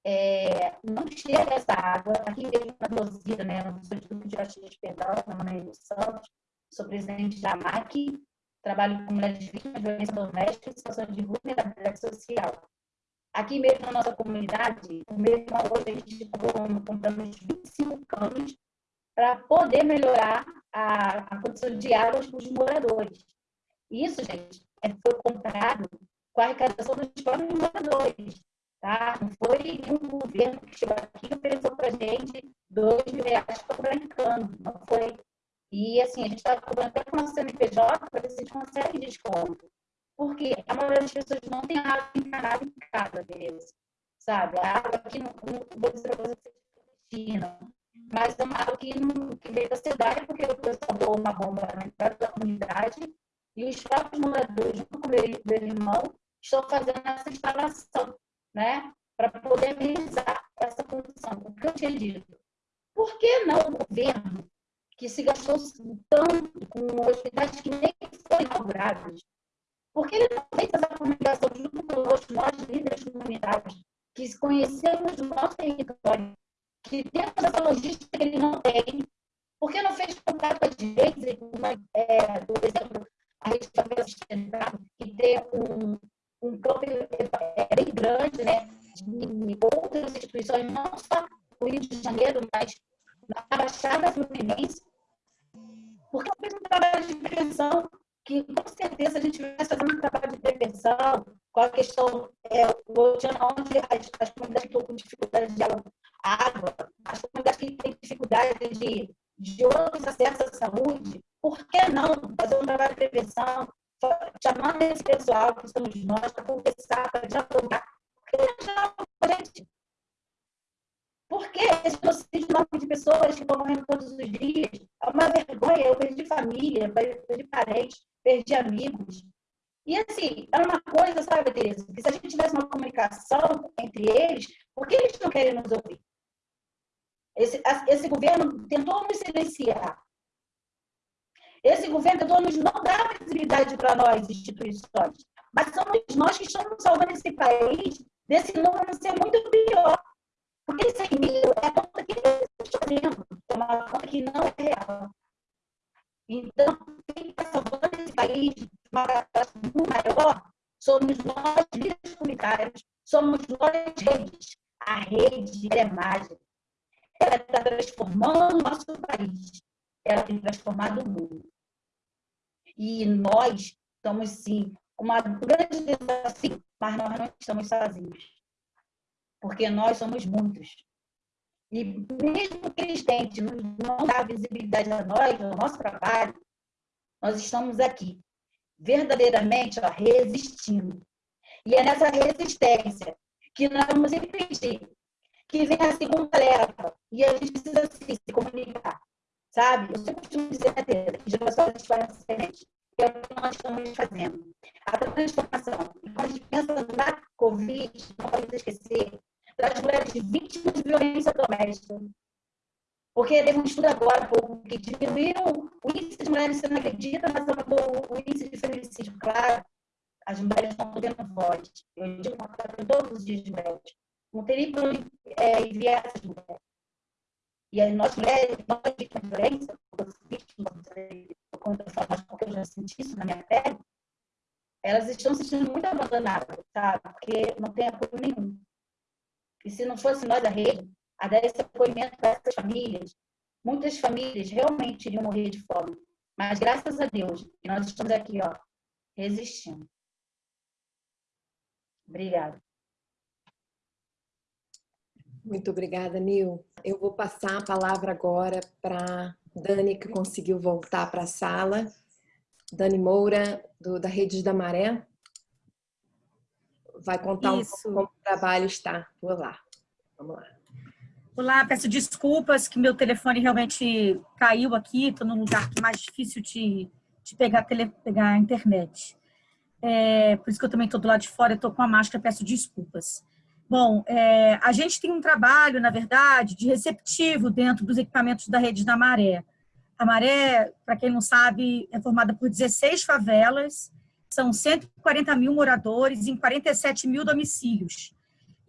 é, não chega essa água. Aqui mesmo na Rosida, né, no Instituto de Caxias Pedal, na Maneira Santos, sou presidente da MAC, trabalho com mulheres vítimas de violência doméstica e situações de vulnerabilidade social. Aqui mesmo na nossa comunidade, o mesmo hoje a gente compramos 25 canos para poder melhorar a, a condição de água para os moradores. Isso, gente, é, foi comprado com a arrecadação dos próprios moradores. Tá? Não foi nenhum governo que chegou aqui e ofereceu para a gente dois mil reais para comprar em cano. Não foi. E assim, a gente está cobrando até com o CNPJ para ver se a gente consegue desconto. Porque a maioria das pessoas não tem água encanada em casa, beleza? Sabe? A água aqui não, não vou dizer para vocês mas é uma água que, não, que veio da cidade porque o pessoal doou uma bomba na entrada da comunidade e os próprios moradores, junto com o meu irmão, estão fazendo essa instalação, né? Para poder amenizar essa condição. O que eu tinha dito? Por que não o governo, que se gastou tanto com hospitais que nem foram inaugurados, por que ele não fez essa comunicação junto conosco, nós líderes comunitários, que conhecemos o nosso território, que temos essa logística que ele não tem, por que não fez contato com a gente, é, por exemplo, a rede de favela sustentável, que tem um, um campo é, bem grande, né? De outras instituições, não só no Rio de Janeiro, mas na Baixada Fluminense, porque eu fiz um trabalho de prevenção que, com certeza, a gente vai fazer um trabalho de prevenção com a questão, é, onde as, as comunidades que estão com dificuldade de água, as comunidades que têm dificuldade de, de outros acessos à saúde, por que não fazer um trabalho de prevenção, chamando esse pessoal, que somos nós, para conversar, para dialogar? Porque já, gente, por que esse genocídio de pessoas que estão morrendo todos os dias? É uma vergonha. Eu perdi família, perdi parentes, perdi amigos. E assim, é uma coisa, sabe, Tereza, que se a gente tivesse uma comunicação entre eles, por que eles não querem nos ouvir? Esse, esse governo tentou nos silenciar. Esse governo tentou nos não dar visibilidade para nós, instituições. Mas somos nós que estamos salvando esse país desse número ser muito pior. Porque 100 mil é a conta que eles estão fazendo. É uma conta que não é real. Então, quem está salvando esse país de uma muito maior somos nós, líderes comunitários, somos nós, redes. A rede é mágica. Ela está transformando o nosso país. Ela tem transformado o mundo. E nós estamos, sim, uma grande desafio, mas nós não estamos sozinhos. Porque nós somos muitos. E mesmo que eles tentem não dar visibilidade a nós, ao nosso trabalho, nós estamos aqui, verdadeiramente ó, resistindo. E é nessa resistência que nós vamos impedir que venha a segunda leva. E a gente precisa se, se comunicar. Sabe? Eu sempre costumo dizer, né, que gerações diferentes diferente. É o que nós estamos fazendo. A transformação. Quando a gente pensa na Covid, não pode esquecer das mulheres vítimas de violência doméstica. Porque teve um estudo agora pouco, que diminuiu o índice de mulheres sendo agredidas, mas aumentou o índice de feminicídio. Claro, as mulheres estão tendo voz. Eu digo coisa todos os dias de mulheres. Não teria como é, enviar essas mulheres. E aí, nós mulheres, nós vítimas de violência, vítimas, porque eu já senti isso na minha pele, elas estão se sentindo muito abandonadas, sabe? Porque não tem apoio nenhum. E se não fosse nós da rede, a dar esse apoimento para essas famílias, muitas famílias realmente iriam morrer de fome. Mas graças a Deus, nós estamos aqui, ó, resistindo. Obrigada. Muito obrigada, Nil. Eu vou passar a palavra agora para Dani, que conseguiu voltar para a sala. Dani Moura, do, da Rede da Maré. Vai contar Isso. um pouco como o trabalho está por lá. Vamos lá. Olá, peço desculpas que meu telefone realmente caiu aqui, estou num lugar que é mais difícil de, de pegar, tele, pegar a internet. É, por isso que eu também estou do lado de fora, estou com a máscara, peço desculpas. Bom, é, a gente tem um trabalho, na verdade, de receptivo dentro dos equipamentos da rede da Maré. A Maré, para quem não sabe, é formada por 16 favelas, são 140 mil moradores em 47 mil domicílios.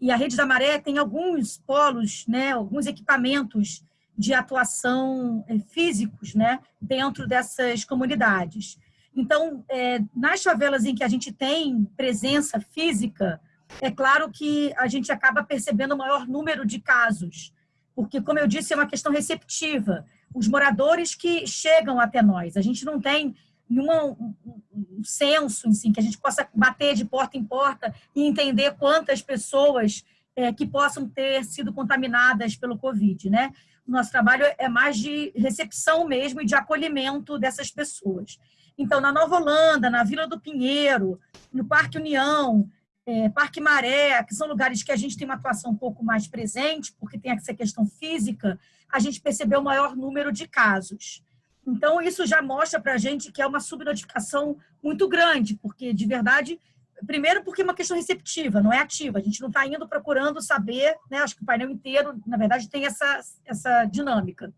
E a Rede da Maré tem alguns polos, né, alguns equipamentos de atuação eh, físicos né, dentro dessas comunidades. Então, é, nas favelas em que a gente tem presença física, é claro que a gente acaba percebendo o maior número de casos, porque, como eu disse, é uma questão receptiva. Os moradores que chegam até nós, a gente não tem nenhum um censo em si, que a gente possa bater de porta em porta e entender quantas pessoas é, que possam ter sido contaminadas pelo Covid, né? O nosso trabalho é mais de recepção mesmo e de acolhimento dessas pessoas. Então, na Nova Holanda, na Vila do Pinheiro, no Parque União, é, Parque Maré, que são lugares que a gente tem uma atuação um pouco mais presente, porque tem essa questão física, a gente percebeu o maior número de casos. Então, isso já mostra para a gente que é uma subnotificação muito grande, porque, de verdade, primeiro porque é uma questão receptiva, não é ativa. A gente não está indo procurando saber, né? acho que o painel inteiro, na verdade, tem essa, essa dinâmica.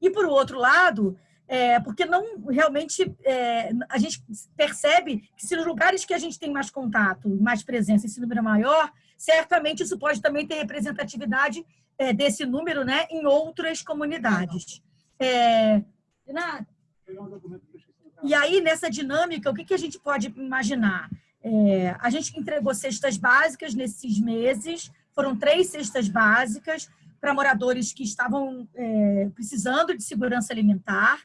E, por outro lado, é, porque não realmente é, a gente percebe que se nos lugares que a gente tem mais contato, mais presença, esse número é maior, certamente isso pode também ter representatividade é, desse número né, em outras comunidades. É, e aí, nessa dinâmica, o que, que a gente pode imaginar? É, a gente entregou cestas básicas nesses meses, foram três cestas básicas para moradores que estavam é, precisando de segurança alimentar.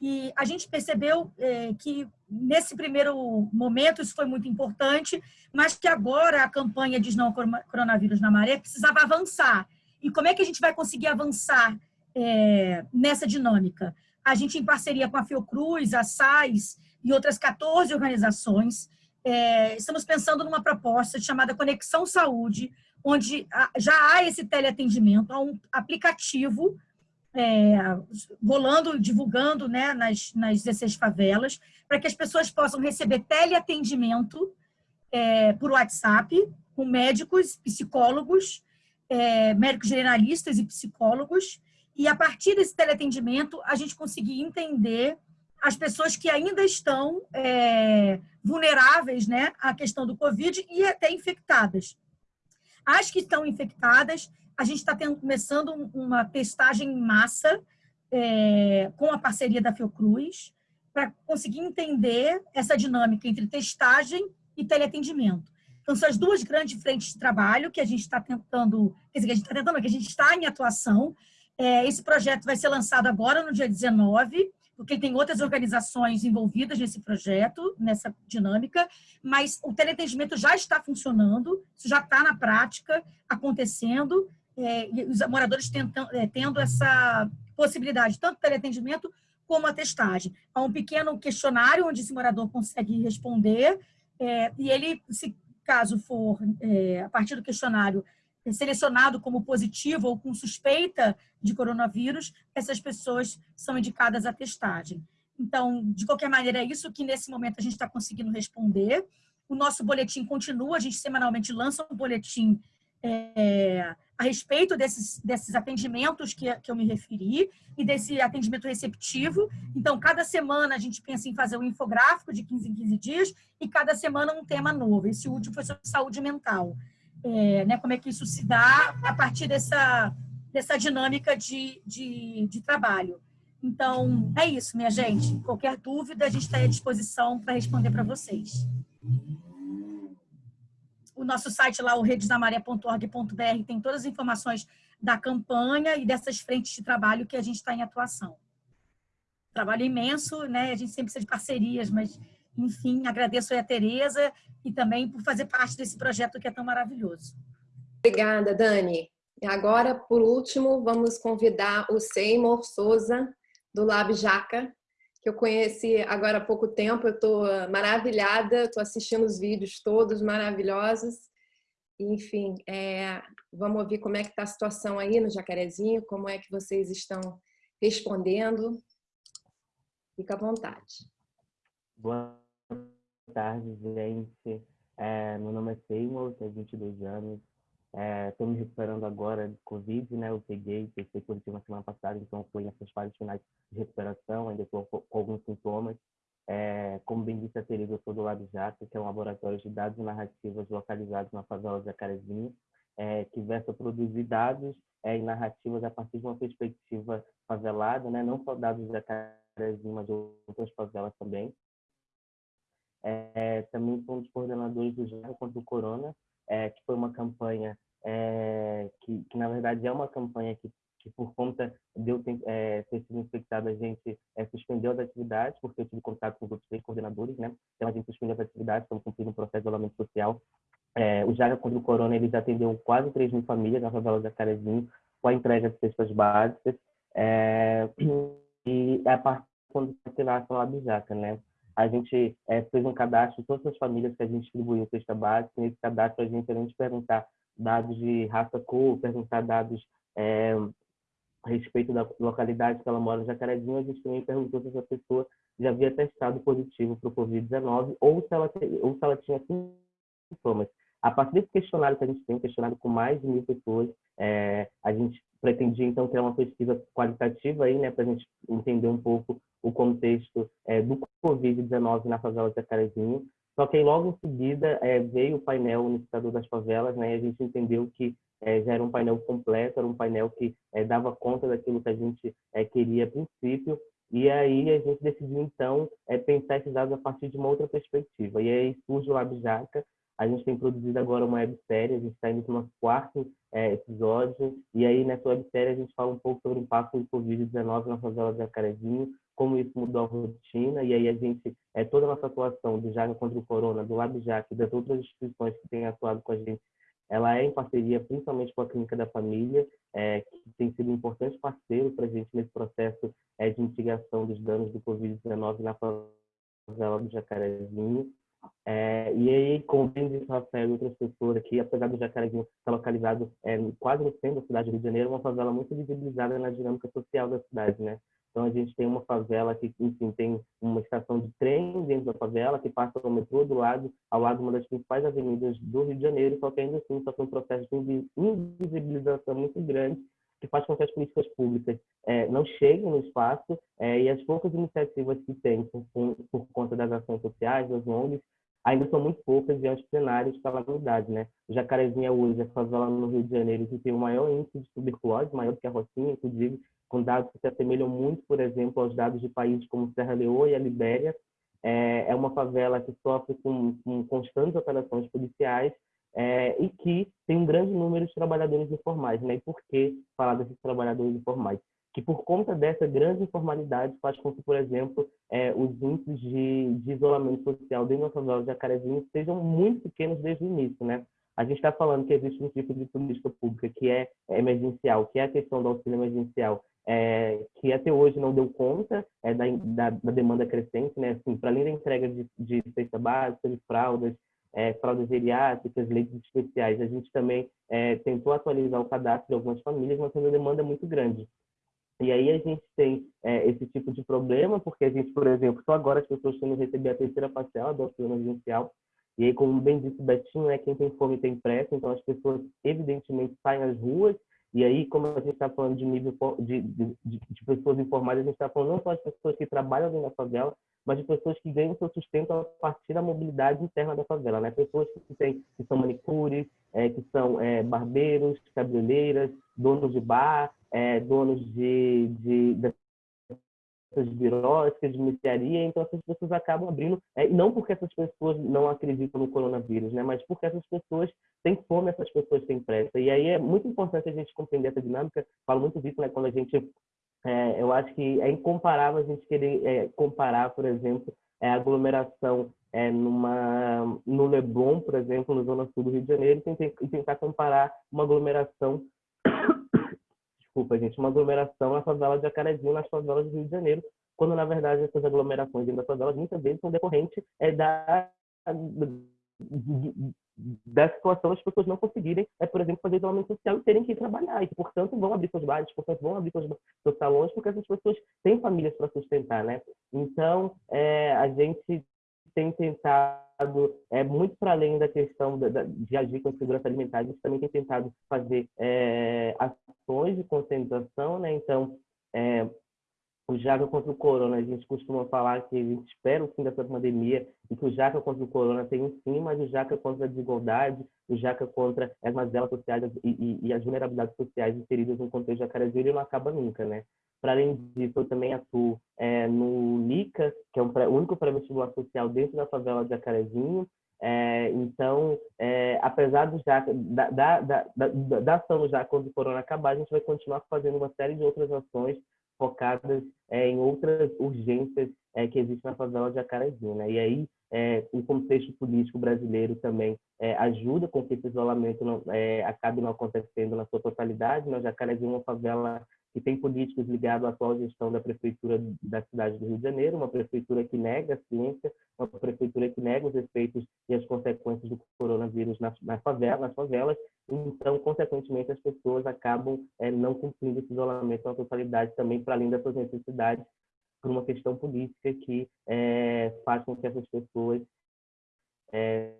E a gente percebeu é, que, nesse primeiro momento, isso foi muito importante, mas que agora a campanha de não coronavírus na maré precisava avançar. E como é que a gente vai conseguir avançar é, nessa dinâmica? A gente, em parceria com a Fiocruz, a SAIS e outras 14 organizações, é, estamos pensando numa proposta chamada Conexão Saúde, onde já há esse teleatendimento, há um aplicativo é, rolando, divulgando né, nas, nas 16 favelas, para que as pessoas possam receber teleatendimento é, por WhatsApp, com médicos, psicólogos, é, médicos generalistas e psicólogos, e a partir desse teleatendimento a gente conseguir entender as pessoas que ainda estão é, vulneráveis né, à questão do Covid e até infectadas. As que estão infectadas, a gente está começando uma testagem em massa é, com a parceria da Fiocruz para conseguir entender essa dinâmica entre testagem e teleatendimento. Então, são as duas grandes frentes de trabalho que a gente está tentando, quer dizer, que a gente está tentando, que a gente está em atuação. É, esse projeto vai ser lançado agora, no dia 19, porque tem outras organizações envolvidas nesse projeto, nessa dinâmica, mas o teleatendimento já está funcionando, isso já está na prática, acontecendo, é, e os moradores tentam, é, tendo essa possibilidade, tanto teleatendimento como a testagem. Há um pequeno questionário onde esse morador consegue responder, é, e ele, se caso for, é, a partir do questionário, selecionado como positivo ou com suspeita de coronavírus, essas pessoas são indicadas à testagem. Então, de qualquer maneira, é isso que nesse momento a gente está conseguindo responder. O nosso boletim continua, a gente semanalmente lança um boletim é, a respeito desses, desses atendimentos que, que eu me referi e desse atendimento receptivo. Então, cada semana a gente pensa em fazer um infográfico de 15 em 15 dias e cada semana um tema novo. Esse último foi sobre saúde mental é, né, como é que isso se dá a partir dessa, dessa dinâmica de, de, de trabalho. Então, é isso, minha gente. Qualquer dúvida, a gente está à disposição para responder para vocês. O nosso site lá, o redesdamaré.org.br, tem todas as informações da campanha e dessas frentes de trabalho que a gente está em atuação. Trabalho imenso, né? A gente sempre precisa de parcerias, mas enfim, agradeço a Tereza e também por fazer parte desse projeto que é tão maravilhoso. Obrigada, Dani. E agora, por último, vamos convidar o Seymour Souza, do Lab Jaca, que eu conheci agora há pouco tempo. Eu estou maravilhada, estou assistindo os vídeos todos maravilhosos. Enfim, é, vamos ouvir como é que está a situação aí no Jacarezinho, como é que vocês estão respondendo. Fica à vontade. Boa tarde, gente. É, meu nome é Seymour, tenho 22 anos. Estou é, me recuperando agora de Covid, né? Eu peguei, testei positivo na semana passada, então fui nessas fases finais de recuperação, ainda estou com, alguns sintomas. É, como bem disse a Teresa, eu sou do Lado Jato, que é um laboratório de dados e narrativas localizados na favela de Jacarezinho, é, que versa produzir dados é, e narrativas a partir de uma perspectiva favelada, né? não só dados de Jacarezinho, mas de outras favelas também. É, também sou um dos coordenadores do Jaga contra o Corona, é, que foi uma campanha é, que, que, na verdade, é uma campanha que, que por conta de eu ter, é, ter sido infectado, a gente é, suspendeu as atividades, porque eu tive contato com os outros três coordenadores, né? Então, a gente suspendeu as atividades, estamos cumprindo um processo de isolamento social. É, o Jaga contra o Corona, ele já atendeu quase 3 mil famílias na favela de Acarezinho, com a entrega de cestas básicas. E a partir quando se nasce a Labijaca, né? A gente é, fez um cadastro de todas as famílias que a gente distribuiu cesta básica. Nesse cadastro, a gente, além de perguntar dados de raça, cor, perguntar dados é, a respeito da localidade que ela mora, Jacarezinho, a gente também perguntou se essa pessoa já havia testado positivo para o Covid-19 ou, se ela, ou se ela tinha sintomas. A partir desse questionário que a gente tem, um questionário com mais de mil pessoas, é, a gente pretendia então ter uma pesquisa qualitativa aí, né, para a gente entender um pouco o contexto é, do Covid-19 na favela de Jacarezinho. Só que aí, logo em seguida é, veio o painel unificador das favelas, né, e a gente entendeu que é, já era um painel completo, era um painel que é, dava conta daquilo que a gente é, queria a princípio, e aí a gente decidiu, então, é, pensar esses dados a partir de uma outra perspectiva. E aí surge o LabJaca, a gente tem produzido agora uma websérie, a gente está indo para o nosso quarto é, episódio, e aí nessa websérie a gente fala um pouco sobre o impacto do Covid-19 na favela de Jacarezinho, como isso mudou a rotina, e aí a gente, é, toda a nossa atuação do Jaga contra o Corona, do LabJac e das outras instituições que têm atuado com a gente, ela é em parceria principalmente com a Clínica da Família, é, que tem sido um importante parceiro para a gente nesse processo é, de mitigação dos danos do Covid-19 na favela do Jacarezinho. É, e aí, disse o Rafael e outras pessoas aqui, apesar do Jacarezinho estar localizado é, quase no centro da cidade do Rio de Janeiro, uma favela muito visibilizada na dinâmica social da cidade, né? Então, a gente tem uma favela que, enfim, tem uma estação de trem dentro da favela, que passa o metrô do lado, ao lado de uma das principais avenidas do Rio de Janeiro, só que ainda assim só tem um processo de invisibilização muito grande que faz com que as políticas públicas é, não cheguem no espaço é, e as poucas iniciativas que tem por, por, conta das ações sociais, das ONGs, ainda são muito poucas diante de cenários de calamidade. Né? É hoje a favela no Rio de Janeiro que tem o maior índice de tuberculose, maior do que a Rocinha, inclusive, com dados que se assemelham muito, por exemplo, aos dados de países como Serra Leoa e a Libéria. É, é uma favela que sofre com, com constantes operações policiais é, e que tem um grande número de trabalhadores informais. Né? E por que falar desses trabalhadores informais? Que por conta dessa grande informalidade faz com que, por exemplo, é, os índices de, de, isolamento social dentro da favela de Jacarezinho sejam muito pequenos desde o início. Né? A gente está falando que existe um tipo de política pública que é emergencial, que é a questão do auxílio emergencial, é, que até hoje não deu conta é, da, da, da, demanda crescente, né? Assim, para além da entrega de, de cesta básica, de fraldas, é, fraldas geriátricas, leitos especiais. A gente também é, tentou atualizar o cadastro de algumas famílias, mas a demanda é muito grande. E aí a gente tem é, esse tipo de problema, porque a gente, por exemplo, só agora as pessoas que receber a terceira parcela do auxílio emergencial, e aí, como bem disse o Betinho, é quem tem fome tem pressa, então as pessoas evidentemente saem às ruas, e aí, como a gente está falando de nível de, de, de, pessoas informadas, a gente está falando não só de pessoas que trabalham dentro da favela, mas de pessoas que ganham seu sustento a partir da mobilidade interna da favela, né? Pessoas que, tem, que são manicures, é, que são é, barbeiros, cabeleireiras, donos de bar, é, donos de, de, de essas de mercearia, então essas pessoas acabam abrindo, é, não porque essas pessoas não acreditam no coronavírus, né, mas porque essas pessoas têm fome, essas pessoas têm pressa. E aí é muito importante a gente compreender essa dinâmica, falo muito disso, né, quando a gente é, eu acho que é incomparável a gente querer é, comparar, por exemplo, é, aglomeração é, numa, no Leblon, por exemplo, na zona sul do Rio de Janeiro, e tentar comparar uma aglomeração, desculpa, gente, uma aglomeração na favela de Jacarezinho, nas favelas do Rio de Janeiro, quando, na verdade, essas aglomerações dentro das favelas muitas vezes são decorrentes é, da, da situação das pessoas não conseguirem, é, por exemplo, fazer isolamento social e terem que ir trabalhar, e portanto, vão abrir seus bares, portanto, vão abrir seus, seus salões, porque essas pessoas têm famílias para sustentar, né? Então, é, a gente tem tentado, é, muito para além da questão da, da, de agir com segurança alimentar, a gente também tem tentado fazer é, ações de conscientização, né? Então, é, o Jaca contra o Corona, a gente costuma falar que a gente espera o fim dessa pandemia e que o Jaca contra o Corona tem um fim, mas o Jaca contra a desigualdade, o Jaca contra as mazelas sociais e, e, e as vulnerabilidades sociais inseridas no contexto jacarezinho, ele não acaba nunca, né? Para além disso, eu também atuo é, no LICA, que é um pré, o único pré-vestibular social dentro da favela de Jacarezinho. É, então, é, apesar do Jaca, da, da, da, da, ação do Jaca quando o corona acabar, a gente vai continuar fazendo uma série de outras ações focadas é, em outras urgências é, que existem na favela de Acarezinho. Né? E aí, é, o contexto político brasileiro também é, ajuda com que esse isolamento não, é, acabe não acontecendo na sua totalidade. Né? Jacarezinho é uma favela que tem políticos ligados à atual gestão da prefeitura da cidade do Rio de Janeiro, uma prefeitura que nega a ciência, uma prefeitura que nega os efeitos e as consequências do coronavírus nas, nas, favelas, nas favelas. Então, consequentemente, as pessoas acabam é, não cumprindo esse isolamento na totalidade também para além das suas necessidades por uma questão política que é, faz com que essas pessoas é,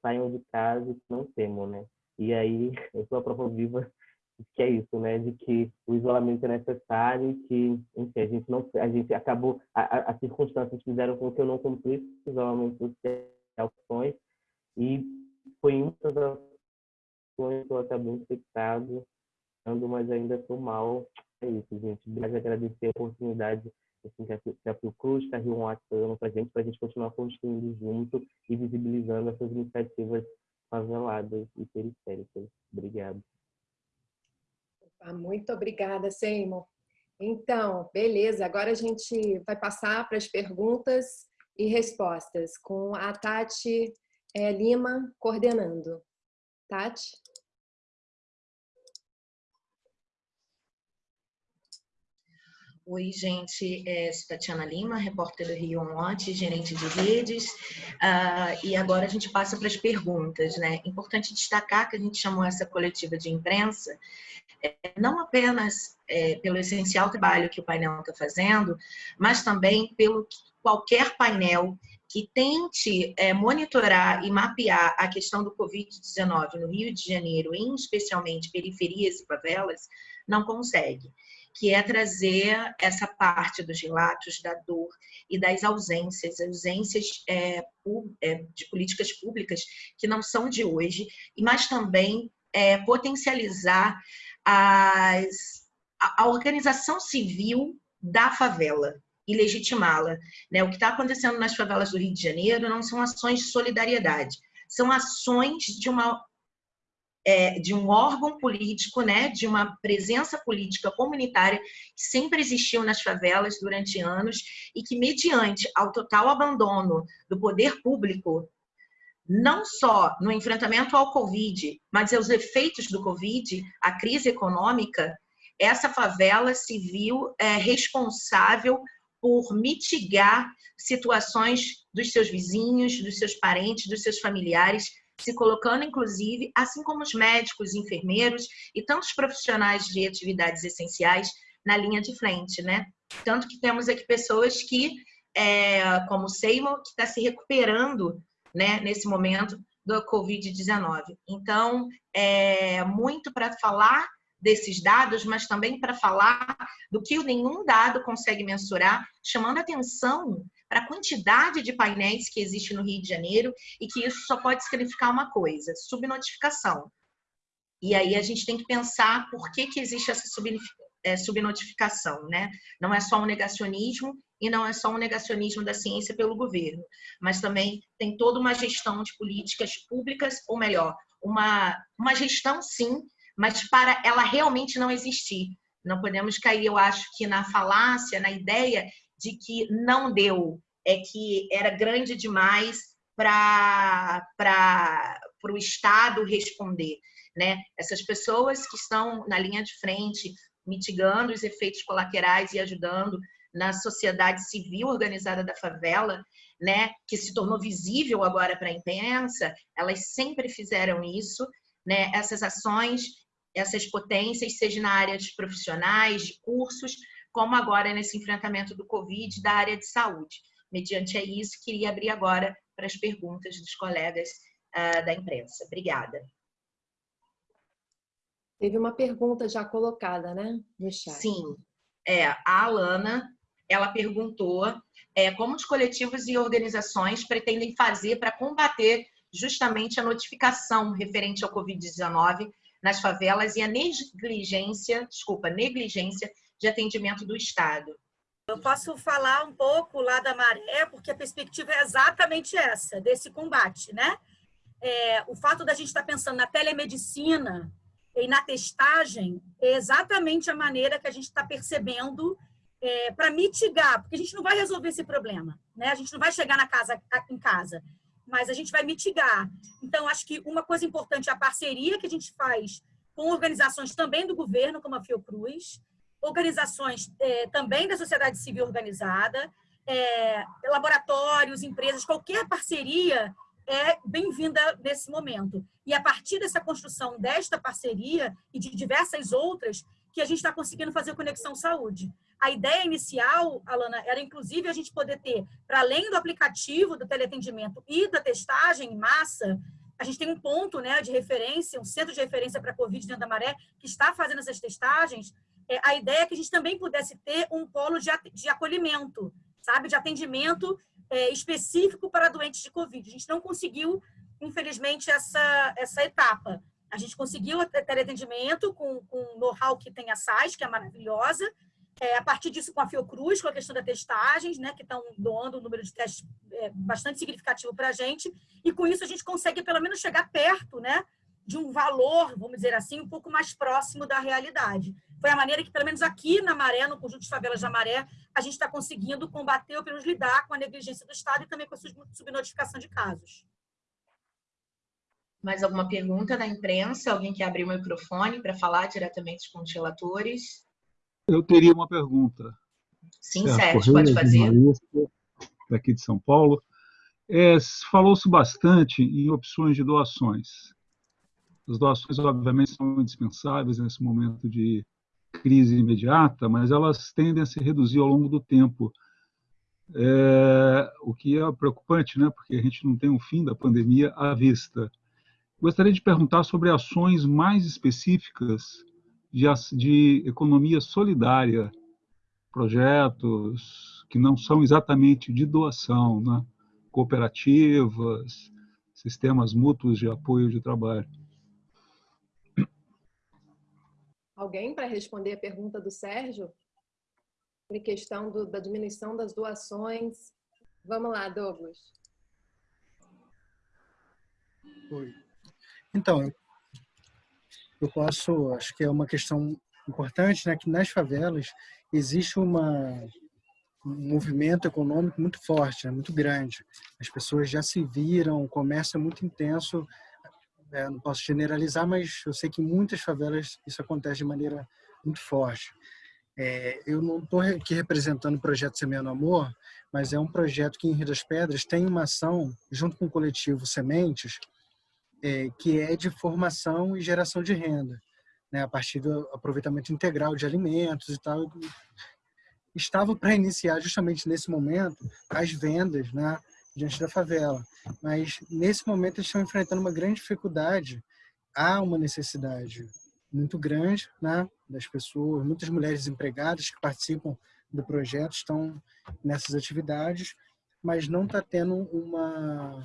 saiam de casa e não temam, né? E aí, eu sou a prova viva que é isso, né? De que o isolamento é necessário e que, enfim, a gente não, a gente acabou, as circunstâncias fizeram com que eu não cumprisse o isolamento social e foi em muitas ações que eu acabei infectado, mas ainda estou mal. É isso, gente. Obrigado agradecer a oportunidade assim, que a, que a Fiocruz, a Rio One para gente, para a gente continuar construindo junto e visibilizando essas iniciativas faveladas e periféricas. Obrigado. Muito obrigada, Seymour. Então, beleza, agora a gente vai passar para as perguntas e respostas com a Tati é, Lima coordenando. Tati? Oi, gente, é, sou Tatiana Lima, repórter do Rio Monte, gerente de redes, uh, e agora a gente passa para as perguntas, né? Importante destacar que a gente chamou essa coletiva de imprensa é, não apenas é, pelo essencial trabalho que o painel está fazendo, mas também pelo que qualquer painel que tente é, monitorar e mapear a questão do Covid-19 no Rio de Janeiro, em especialmente periferias e favelas, não consegue que é trazer essa parte dos relatos da dor e das ausências, ausências é, é, de políticas públicas que não são de hoje, mas também é, potencializar as, a, organização civil da favela e legitimá-la. Né? O que está acontecendo nas favelas do Rio de Janeiro não são ações de solidariedade, são ações de uma é, de um órgão político, né, de uma presença política comunitária que sempre existiu nas favelas durante anos e que, mediante ao total abandono do poder público, não só no enfrentamento ao Covid, mas aos efeitos do Covid, a crise econômica, essa favela se viu é, responsável por mitigar situações dos seus vizinhos, dos seus parentes, dos seus familiares se colocando, inclusive, assim como os médicos, enfermeiros e tantos profissionais de atividades essenciais na linha de frente, né? Tanto que temos aqui pessoas que, é, como o Seymour, que está se recuperando né, nesse momento do Covid-19. Então, é muito para falar desses dados, mas também para falar do que nenhum dado consegue mensurar, chamando atenção para a quantidade de painéis que existe no Rio de Janeiro e que isso só pode significar uma coisa, subnotificação. E aí a gente tem que pensar por que, que existe essa é, subnotificação, né? Não é só um negacionismo e não é só um negacionismo da ciência pelo governo, mas também tem toda uma gestão de políticas públicas, ou melhor, uma, uma gestão sim, mas para ela realmente não existir. Não podemos cair, eu acho que na falácia, na ideia de que não deu, é que era grande demais para o Estado responder. Né? Essas pessoas que estão na linha de frente, mitigando os efeitos colaterais e ajudando na sociedade civil organizada da favela, né, que se tornou visível agora para a imprensa, elas sempre fizeram isso, né, essas ações, essas potências, seja na área de profissionais, de cursos, como agora nesse enfrentamento do Covid da área de saúde. Mediante a isso, queria abrir agora para as perguntas dos colegas uh, da imprensa. Obrigada. Teve uma pergunta já colocada, né, no chat. Sim. É, a Alana ela perguntou é, como os coletivos e organizações pretendem fazer para combater justamente a notificação referente ao Covid-19 nas favelas e a negligência, desculpa, negligência de atendimento do Estado. Eu posso falar um pouco lá da maré, porque a perspectiva é exatamente essa, desse combate, né? É, o fato da gente estar pensando na telemedicina e na testagem é exatamente a maneira que a gente está percebendo é, para mitigar, porque a gente não vai resolver esse problema, né? A gente não vai chegar na casa, em casa, mas a gente vai mitigar. Então, acho que uma coisa importante é a parceria que a gente faz com organizações também do governo, como a Fiocruz, organizações é, também da sociedade civil organizada, é, laboratórios, empresas, qualquer parceria é bem-vinda nesse momento. E a partir dessa construção desta parceria e de diversas outras, que a gente está conseguindo fazer Conexão Saúde. A ideia inicial, Alana, era inclusive a gente poder ter, para além do aplicativo do teleatendimento e da testagem em massa, a gente tem um ponto né, de referência, um centro de referência para a Covid dentro da Maré, que está fazendo essas testagens, a ideia é que a gente também pudesse ter um polo de, de acolhimento, sabe, de atendimento é, específico para doentes de Covid. A gente não conseguiu, infelizmente, essa, essa etapa. A gente conseguiu ter atendimento com, com o know-how que tem a SAIS, que é maravilhosa, é, a partir disso com a Fiocruz, com a questão das testagens, né, que estão doando um número de testes é, bastante significativo para a gente, e com isso a gente consegue pelo menos chegar perto né, de um valor, vamos dizer assim, um pouco mais próximo da realidade foi a maneira que, pelo menos aqui na Maré, no conjunto de favelas da Maré, a gente está conseguindo combater ou pelo menos lidar com a negligência do Estado e também com a subnotificação de casos. Mais alguma pergunta da imprensa? Alguém quer abrir o microfone para falar diretamente com os relatores? Eu teria uma pergunta. Sim, Sérgio, pode fazer. Daqui de São Paulo. É, Falou-se bastante em opções de doações. As doações, obviamente, são indispensáveis nesse momento de crise imediata, mas elas tendem a se reduzir ao longo do tempo. É, o que é preocupante, né? porque a gente não tem um fim da pandemia à vista. Gostaria de perguntar sobre ações mais específicas de, de economia solidária, projetos que não são exatamente de doação, né? cooperativas, sistemas mútuos de apoio de trabalho. Alguém para responder a pergunta do Sérgio? Sobre questão do, da diminuição das doações. Vamos lá, Douglas. Oi. Então, eu posso, acho que é uma questão importante, né, que nas favelas existe uma, um movimento econômico muito forte, né, muito grande. As pessoas já se viram, o comércio é muito intenso é, não posso generalizar, mas eu sei que em muitas favelas isso acontece de maneira muito forte. É, eu não estou aqui representando o projeto Semeando Amor, mas é um projeto que em Rio das Pedras tem uma ação, junto com o coletivo Sementes, é, que é de formação e geração de renda, né, a partir do aproveitamento integral de alimentos e tal. Estava para iniciar justamente nesse momento as vendas, né, diante da favela. Mas, nesse momento, eles estão enfrentando uma grande dificuldade. Há uma necessidade muito grande né, das pessoas, muitas mulheres empregadas que participam do projeto estão nessas atividades, mas não está tendo uma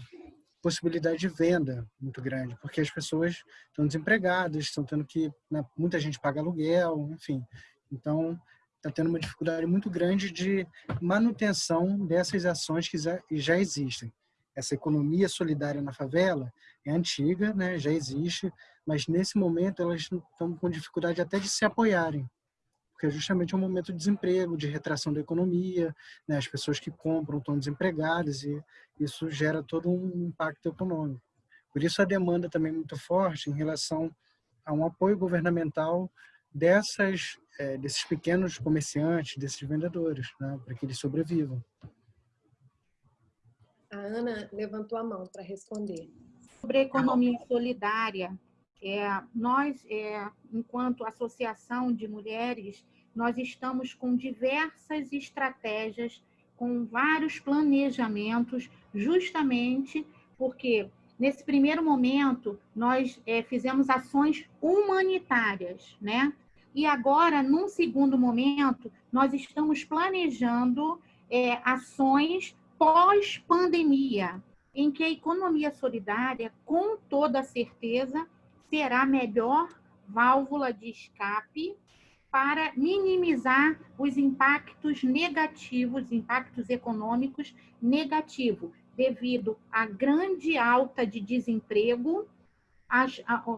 possibilidade de venda muito grande, porque as pessoas estão desempregadas, estão tendo que, né, muita gente paga aluguel, enfim. Então, está tendo uma dificuldade muito grande de manutenção dessas ações que já existem. Essa economia solidária na favela é antiga, né, já existe, mas nesse momento elas estão com dificuldade até de se apoiarem, porque justamente é um momento de desemprego, de retração da economia, né, as pessoas que compram estão desempregadas e isso gera todo um impacto econômico. Por isso a demanda também é muito forte em relação a um apoio governamental dessas é, desses pequenos comerciantes, desses vendedores, né, para que eles sobrevivam. A Ana levantou a mão para responder. Sobre a economia solidária, é, nós, é, enquanto associação de mulheres, nós estamos com diversas estratégias, com vários planejamentos, justamente porque nesse primeiro momento nós é, fizemos ações humanitárias, né? E agora, num segundo momento, nós estamos planejando é, ações pós-pandemia, em que a economia solidária, com toda certeza, será a melhor válvula de escape para minimizar os impactos negativos, impactos econômicos negativos, devido à grande alta de desemprego,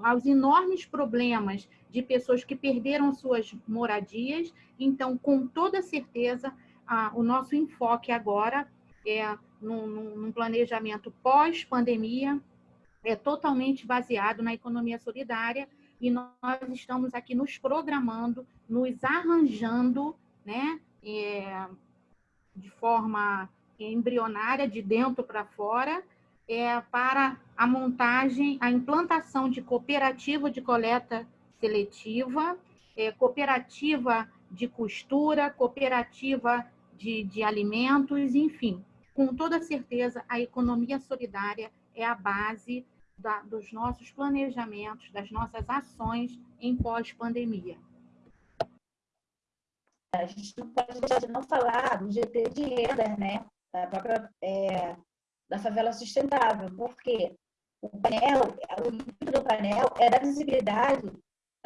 aos enormes problemas de pessoas que perderam suas moradias. Então, com toda certeza, o nosso enfoque agora é num planejamento pós-pandemia, é totalmente baseado na economia solidária e nós estamos aqui nos programando, nos arranjando, né, é, de forma embrionária, de dentro para fora, é, para a montagem, a implantação de cooperativa de coleta seletiva, é, cooperativa de costura, cooperativa de, de alimentos, enfim. Com toda certeza, a economia solidária é a base da, dos nossos planejamentos, das nossas ações em pós-pandemia. A gente não pode deixar de não falar do GT de renda, né? Da própria é, da favela sustentável, porque o painel, o intuito do painel é dar visibilidade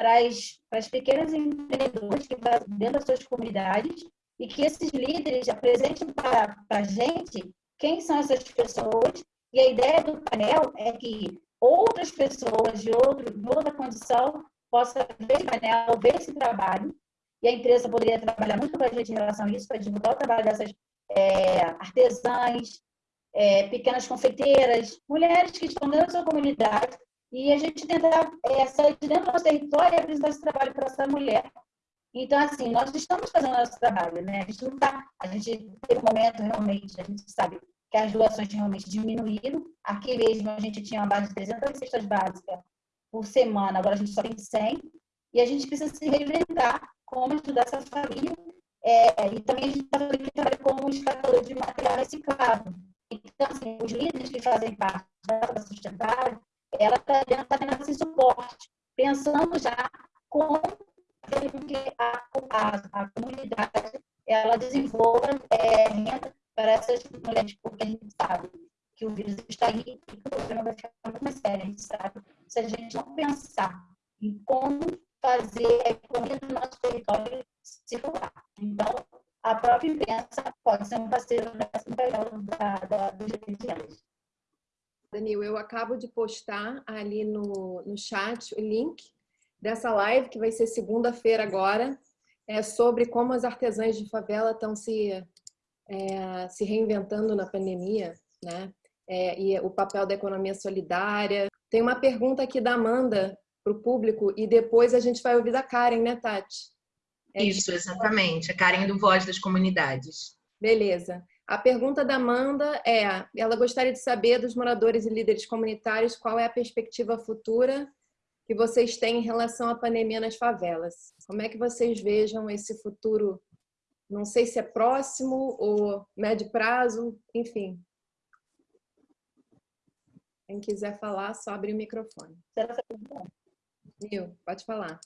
para as, para as pequenas empreendedoras que estão dentro das suas comunidades e que esses líderes apresentem para, para a gente quem são essas pessoas. E a ideia do painel é que outras pessoas de, outro, de outra condição possam ver esse painel, ver esse trabalho, e a empresa poderia trabalhar muito com a gente em relação a isso, para divulgar o trabalho dessas é, artesãs, é, pequenas confeiteiras, mulheres que estão dentro da sua comunidade, e a gente tentar é, sair de dentro do nosso território e apresentar esse trabalho para essa mulher. Então, assim, nós estamos fazendo nosso trabalho, né? A gente não está, a gente teve um momento realmente, a gente sabe que as doações realmente diminuíram. Aqui mesmo a gente tinha uma base de 300 cestas básicas por semana, agora a gente só tem 100. E a gente precisa se reinventar como ajudar essa família. É, e também a gente está trabalho como escatador de material reciclável. Então, assim, os líderes que fazem parte da sustentável, ela está tá tendo esse suporte, pensando já como que a, a, a comunidade ela desenvolva é, renda para essas mulheres, porque a gente sabe que o vírus está aí e que o problema vai ficar muito mais sério. A gente sabe se a gente não pensar em como fazer a economia do nosso território circular. Então, a própria imprensa pode ser um parceiro nessa da, dos direitos Danil, eu acabo de postar ali no, no chat o link dessa live, que vai ser segunda-feira agora, é sobre como as artesãs de favela estão se é, se reinventando na pandemia, né? É, e o papel da economia solidária. Tem uma pergunta aqui da Amanda para o público e depois a gente vai ouvir da Karen, né, Tati? É Isso, exatamente. A Karen do Voz das Comunidades. Beleza. A pergunta da Amanda é: ela gostaria de saber dos moradores e líderes comunitários qual é a perspectiva futura que vocês têm em relação à pandemia nas favelas. Como é que vocês vejam esse futuro não sei se é próximo ou médio prazo, enfim. Quem quiser falar, só abre o microfone. Nil, pode falar.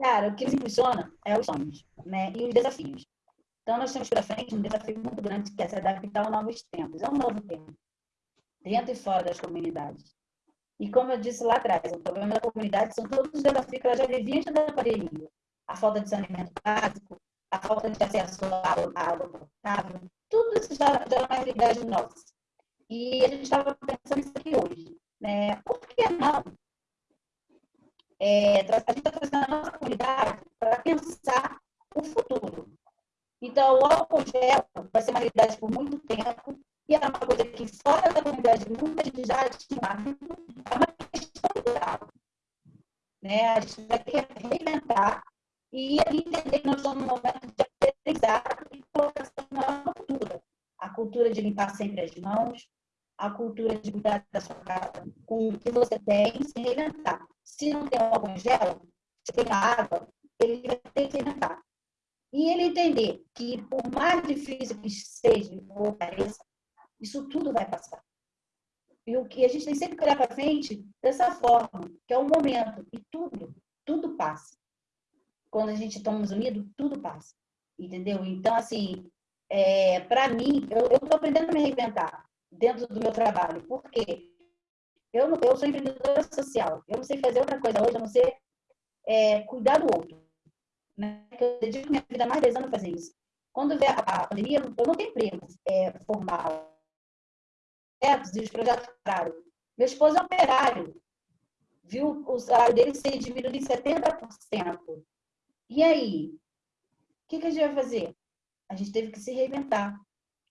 Cara, o que nos impulsiona é os sonhos né? e os desafios. Então, nós temos pela frente um desafio muito grande que é se adaptar aos novos tempos. É um novo tempo, dentro e fora das comunidades. E como eu disse lá atrás, o problema da comunidade são todos os desafios que ela já vivia antes da pandemia a falta de saneamento básico, a falta de acesso à água potável, tudo isso já, já é uma realidade nossa. E a gente estava pensando nisso aqui hoje. Né? Por que não? É, a gente está trazendo a nossa comunidade para pensar o futuro. Então, o álcool gel vai ser uma realidade por muito tempo, e é uma coisa que fora da comunidade muita gente já tinha, é uma questão cultural. Né? A gente vai ter que reinventar e entender que nós estamos num momento de aprendizado e colocação na cultura. A cultura de limpar sempre as mãos, a cultura de cuidar da sua casa com o que você tem, se reinventar. Se não tem algum gel, se tem água, ele vai ter que reinventar. E ele entender que, por mais difícil que seja ou pareça, isso tudo vai passar. E o que a gente tem sempre que olhar para frente dessa forma, que é o momento, e tudo, tudo passa. Quando a gente estamos unidos, tudo passa. Entendeu? Então, assim, é, para mim, eu estou aprendendo a me reinventar dentro do meu trabalho. Por quê? Eu, eu sou empreendedora social. Eu não sei fazer outra coisa hoje, a não ser é, cuidar do outro. Né? Eu dedico minha vida mais de 10 anos fazer isso. Quando vê a, pandemia, eu não tenho emprego é, formal. E os projetos pararam. Meu esposo é operário. Viu o salário dele ser diminuído em 70%. E aí? O que, que a gente vai fazer? A gente teve que se reinventar.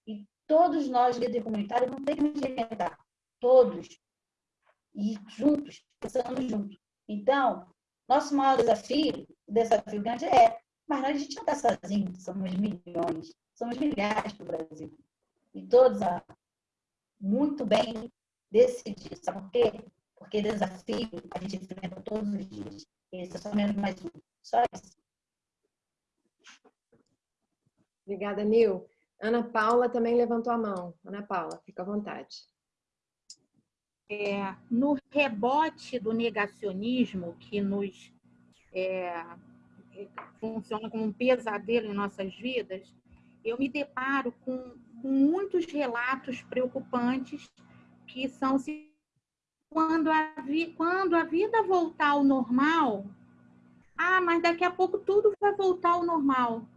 E todos nós, líderes comunitários, não temos que nos reinventar. Todos. E juntos, pensando juntos. Então, nosso maior desafio, o desafio grande é, mas a gente não está sozinho, somos milhões, somos milhares do Brasil. E todos muito bem decididos. Sabe por quê? Porque desafio a gente enfrenta todos os dias. Esse é só menos mais um. Só isso. Obrigada, Nil. Ana Paula também levantou a mão. Ana Paula, fica à vontade. É, no rebote do negacionismo que nos é, funciona como um pesadelo em nossas vidas, eu me deparo com, com muitos relatos preocupantes que são quando a, vi, quando a vida voltar ao normal, ah, mas daqui a pouco tudo vai voltar ao normal.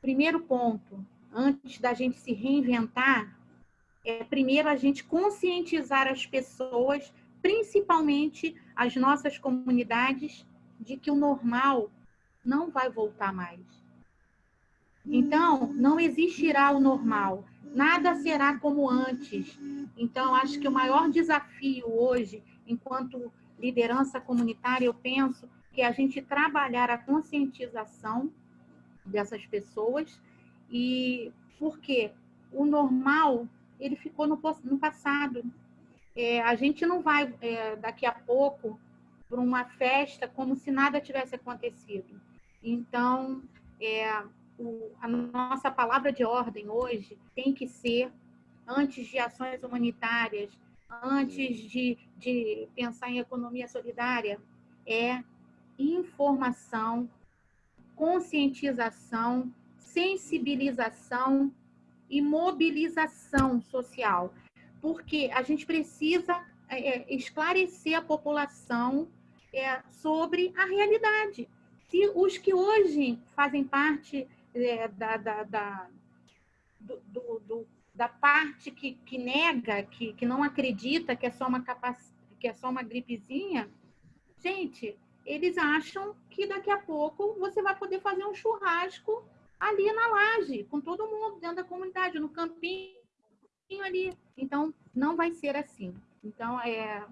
Primeiro ponto, antes da gente se reinventar, é primeiro a gente conscientizar as pessoas, principalmente as nossas comunidades, de que o normal não vai voltar mais. Então, não existirá o normal, nada será como antes. Então, acho que o maior desafio hoje, enquanto liderança comunitária, eu penso que é a gente trabalhar a conscientização dessas pessoas e porque o normal ele ficou no, no passado. É, a gente não vai é, daqui a pouco para uma festa como se nada tivesse acontecido. Então, é, o, a nossa palavra de ordem hoje tem que ser, antes de ações humanitárias, antes de, de pensar em economia solidária, é informação, conscientização, sensibilização e mobilização social, porque a gente precisa é, é, esclarecer a população é, sobre a realidade. Se os que hoje fazem parte é, da, da, da, do, do, do, da parte que, que nega, que, que não acredita que é só uma capac... que é só uma gripezinha, gente, eles acham que daqui a pouco você vai poder fazer um churrasco ali na laje, com todo mundo dentro da comunidade, no campinho ali. Então, não vai ser assim. Então, é,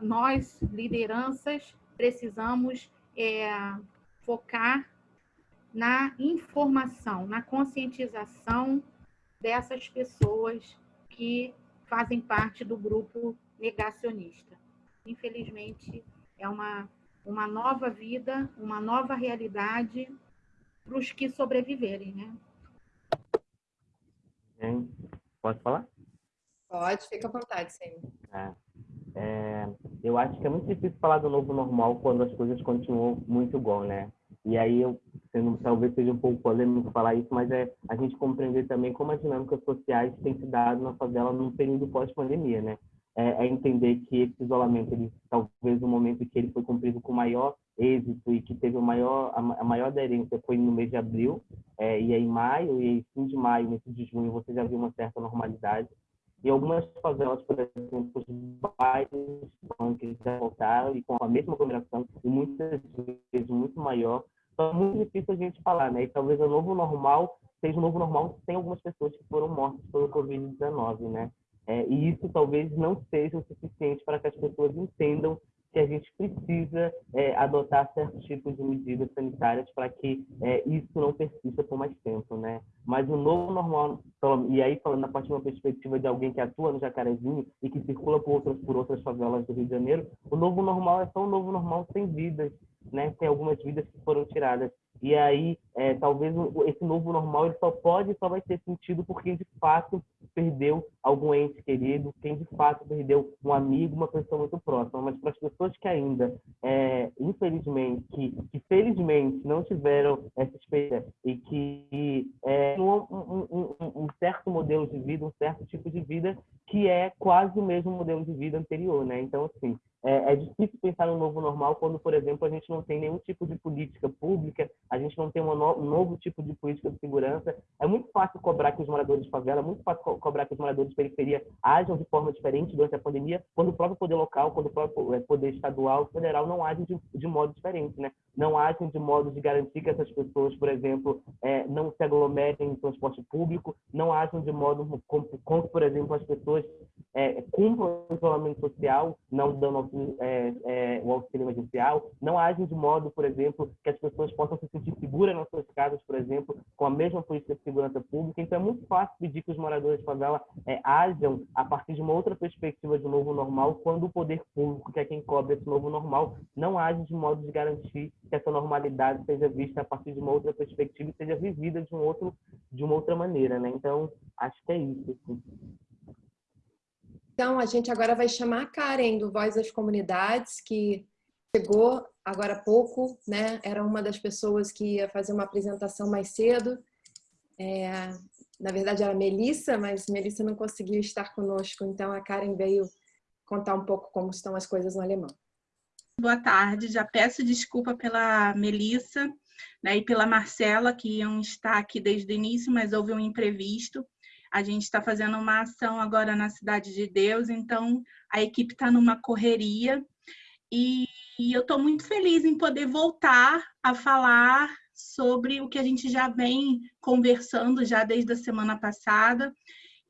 nós, lideranças, precisamos é, focar na informação, na conscientização dessas pessoas que fazem parte do grupo negacionista. Infelizmente, é uma uma nova vida, uma nova realidade para os que sobreviverem, né? Pode falar? Pode, fica à vontade, sim. É, é, eu acho que é muito difícil falar do novo normal quando as coisas continuam muito igual, né? E aí, eu, sendo, talvez seja um pouco polêmico falar isso, mas é a gente compreender também como as dinâmicas sociais têm se dado na favela num período pós-pandemia, né? é, é, entender que esse isolamento, ele, talvez o momento que ele foi cumprido com maior êxito e que teve o maior, a, a maior aderência foi no mês de abril, é, e aí maio, e aí fim de maio, início de junho, você já viu uma certa normalidade. E algumas favelas, por exemplo, os bairros que já voltaram e com a mesma aglomeração, e muitas vezes muito maior, então é muito difícil a gente falar, né? E talvez o novo normal seja o novo normal sem algumas pessoas que foram mortas pelo Covid-19, né? É, e isso talvez não seja o suficiente para que as pessoas entendam que a gente precisa é, adotar certos tipos de medidas sanitárias para que é, isso não persista por mais tempo, né? Mas o novo normal, e aí falando a partir de uma perspectiva de alguém que atua no Jacarezinho e que circula por outras, por outras favelas do Rio de Janeiro, o novo normal é só um novo normal sem vidas, né? Tem algumas vidas que foram tiradas. E aí, é, talvez esse novo normal ele só pode, só vai ter sentido porque de fato perdeu algum ente querido, quem de fato perdeu um amigo, uma pessoa muito próxima. Mas para as pessoas que ainda, é, infelizmente, que, que felizmente não tiveram essa experiência e que é, um, um, um, um, certo modelo de vida, um certo tipo de vida que é quase o mesmo modelo de vida anterior, né? Então, assim, é, é, difícil pensar no novo normal quando, por exemplo, a gente não tem nenhum tipo de política pública, a gente não tem no, um novo tipo de política de segurança. É muito fácil cobrar que os moradores de favela, é muito fácil co cobrar que os moradores de periferia ajam de forma diferente durante a pandemia, quando o próprio poder local, quando o próprio é, poder estadual, federal não agem de, de modo diferente, né? Não agem de modo de garantir que essas pessoas, por exemplo, é, não se aglomerem em transporte público, não agem de modo como, como por exemplo, as pessoas é, cumpram o isolamento social, não dando é, é, o auxílio emergencial, não agem de modo, por exemplo, que as pessoas possam se sentir seguras nas suas casas, por exemplo, com a mesma política de segurança pública. Então, é muito fácil pedir que os moradores de favela é, ajam a partir de uma outra perspectiva de novo normal, quando o poder público, que é quem cobre esse novo normal, não age de modo de garantir que essa normalidade seja vista a partir de uma outra perspectiva e seja vivida de um outro de uma outra maneira, né? Então, acho que é isso. Assim. Então, a gente agora vai chamar a Karen, do Voz das Comunidades, que chegou agora há pouco, né? Era uma das pessoas que ia fazer uma apresentação mais cedo. É, na verdade, era Melissa, mas Melissa não conseguiu estar conosco, então a Karen veio contar um pouco como estão as coisas no alemão. Boa tarde, já peço desculpa pela Melissa né, e pela Marcela, que iam estar aqui desde o início, mas houve um imprevisto. A gente está fazendo uma ação agora na Cidade de Deus, então a equipe está numa correria. E, eu estou muito feliz em poder voltar a falar sobre o que a gente já vem conversando já desde a semana passada.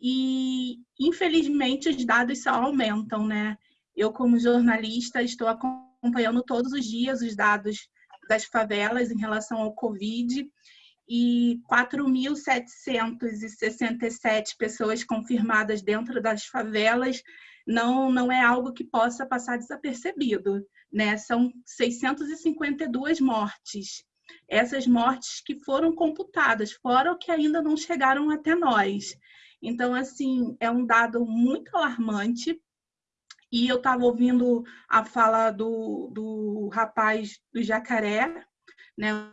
E infelizmente os dados só aumentam, né? Eu como jornalista estou acompanhando todos os dias os dados das favelas em relação ao Covid e 4.767 pessoas confirmadas dentro das favelas não, não é algo que possa passar desapercebido, né? São 652 mortes. Essas mortes que foram computadas, fora o que ainda não chegaram até nós. Então, assim, é um dado muito alarmante. E eu estava ouvindo a fala do, do rapaz do Jacaré, né?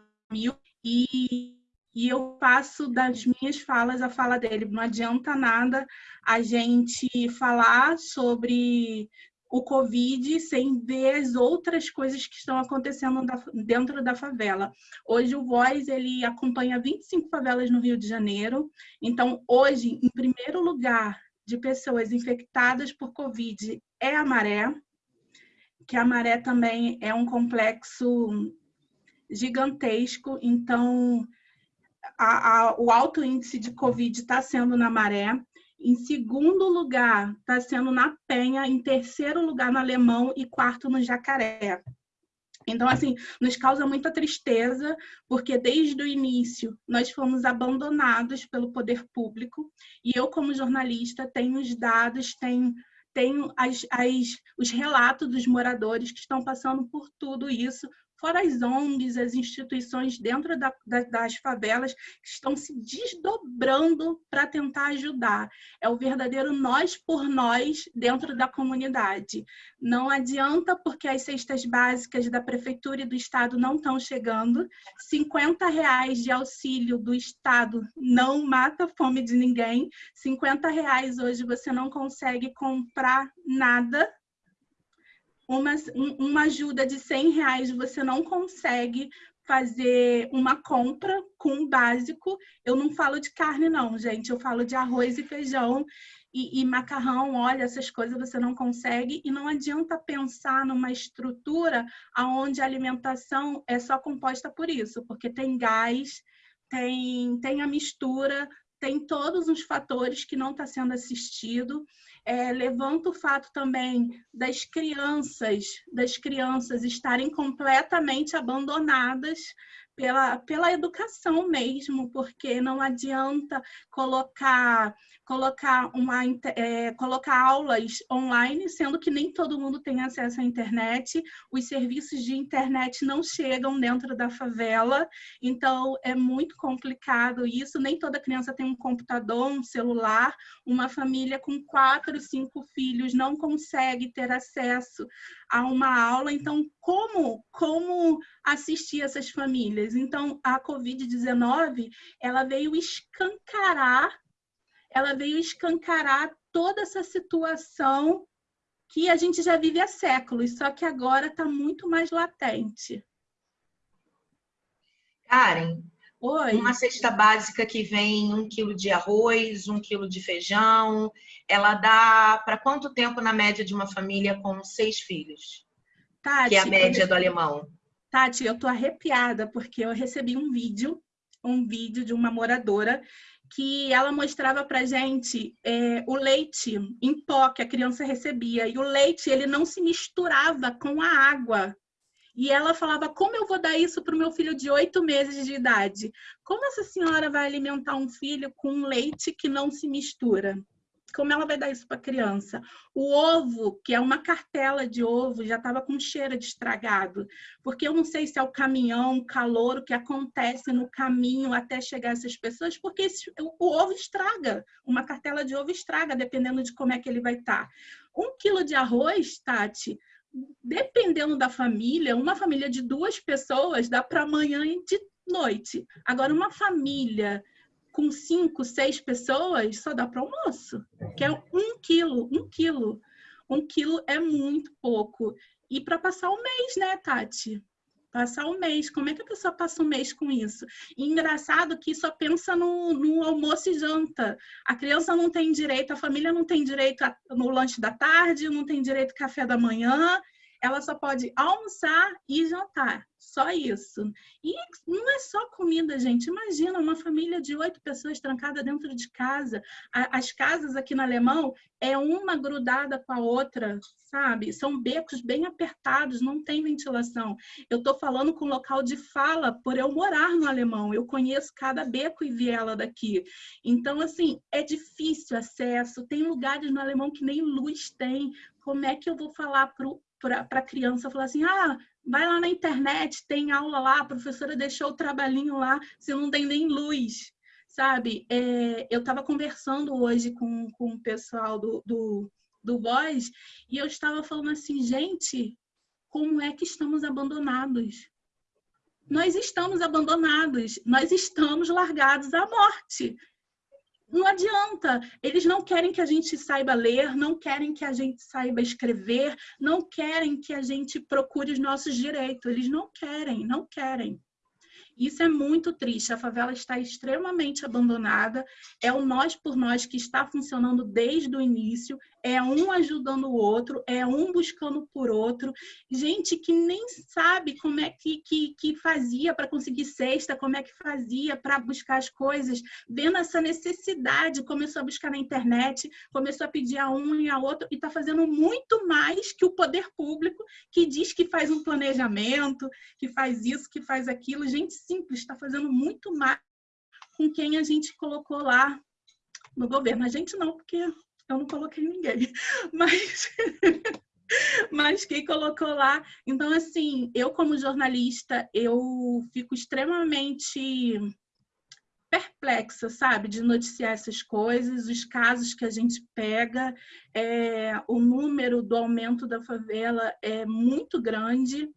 E e eu faço das minhas falas a fala dele. Não adianta nada a gente falar sobre o Covid sem ver as outras coisas que estão acontecendo dentro da favela. Hoje o Voz ele acompanha 25 favelas no Rio de Janeiro. Então, hoje, em primeiro lugar de pessoas infectadas por Covid é a Maré, que a Maré também é um complexo gigantesco. Então, a, a, o alto índice de Covid está sendo na Maré. Em segundo lugar, está sendo na Penha. Em terceiro lugar, no Alemão. E quarto, no Jacaré. Então, assim, nos causa muita tristeza, porque desde o início nós fomos abandonados pelo poder público, e eu, como jornalista, tenho os dados, tenho, tenho as, as, os relatos dos moradores que estão passando por tudo isso, fora as ONGs, as instituições dentro da, da, das favelas que estão se desdobrando para tentar ajudar. É o verdadeiro nós por nós dentro da comunidade. Não adianta porque as cestas básicas da prefeitura e do estado não estão chegando. 50 reais de auxílio do estado não mata a fome de ninguém. 50 reais hoje você não consegue comprar nada uma, uma ajuda de 100 reais você não consegue fazer uma compra com o básico. Eu não falo de carne, não, gente. Eu falo de arroz e feijão e, e, macarrão. Olha, essas coisas você não consegue. E não adianta pensar numa estrutura onde a alimentação é só composta por isso, porque tem gás, tem, tem a mistura, tem todos os fatores que não está sendo assistido. É, levanta o fato também das crianças, das crianças estarem completamente abandonadas pela, pela educação mesmo, porque não adianta colocar colocar uma é, colocar aulas online, sendo que nem todo mundo tem acesso à internet, os serviços de internet não chegam dentro da favela, então é muito complicado isso. Nem toda criança tem um computador, um celular, uma família com quatro, cinco filhos não consegue ter acesso a uma aula, então como, como assistir essas famílias. Então, a Covid-19, ela veio escancarar, ela veio escancarar toda essa situação que a gente já vive há séculos, só que agora está muito mais latente. Karen, Oi. uma cesta básica que vem um quilo de arroz, um quilo de feijão, ela dá para quanto tempo na média de uma família com seis filhos? Tati, que é a média do alemão. Tati, eu tô arrepiada porque eu recebi um vídeo, um vídeo de uma moradora que ela mostrava para gente é, o leite em pó que a criança recebia e o leite ele não se misturava com a água. E ela falava: como eu vou dar isso para o meu filho de oito meses de idade? Como essa senhora vai alimentar um filho com leite que não se mistura? Como ela vai dar isso para a criança? O ovo, que é uma cartela de ovo, já estava com cheiro de estragado, porque eu não sei se é o caminhão, o calor, o que acontece no caminho até chegar essas pessoas, porque esse, o, o, ovo estraga, uma cartela de ovo estraga, dependendo de como é que ele vai estar. Tá. Um quilo de arroz, Tati, dependendo da família, uma família de duas pessoas dá para amanhã e de noite. Agora, uma família com cinco, seis pessoas, só dá para almoço, que é um quilo, um quilo. Um quilo é muito pouco. E para passar o mês, né, Tati? Passar o mês. Como é que a pessoa passa o mês com isso? E engraçado que só pensa no, no almoço e janta. A criança não tem direito, a família não tem direito no lanche da tarde, não tem direito ao café da manhã, ela só pode almoçar e jantar. Só isso. E não é só comida, gente. Imagina uma família de oito pessoas trancada dentro de casa. As casas aqui no Alemão é uma grudada com a outra, sabe? São becos bem apertados, não tem ventilação. Eu estou falando com local de fala por eu morar no Alemão. Eu conheço cada beco e viela daqui. Então, assim, é difícil acesso. Tem lugares no Alemão que nem luz tem. Como é que eu vou falar para a criança falar assim: ah, vai lá na internet, tem aula lá, a professora deixou o trabalhinho lá, se não tem nem luz, sabe? É, eu estava conversando hoje com, com o pessoal do, do, do Voz e eu estava falando assim, gente, como é que estamos abandonados? Nós estamos abandonados, nós estamos largados à morte não adianta. Eles não querem que a gente saiba ler, não querem que a gente saiba escrever, não querem que a gente procure os nossos direitos. Eles não querem, não querem. Isso é muito triste. A favela está extremamente abandonada. É o nós por nós que está funcionando desde o início. É um ajudando o outro, é um buscando por outro. Gente que nem sabe como é que, que, que fazia para conseguir cesta, como é que fazia para buscar as coisas. Vendo essa necessidade, começou a buscar na internet, começou a pedir a um e a outro, e está fazendo muito mais que o poder público, que diz que faz um planejamento, que faz isso, que faz aquilo. Gente, simples, está fazendo muito mais com quem a gente colocou lá no governo. A gente não, porque eu não coloquei ninguém, mas mas quem colocou lá. Então, assim, eu como jornalista, eu fico extremamente perplexa, sabe, de noticiar essas coisas, os casos que a gente pega, é, o número do aumento da favela é muito grande.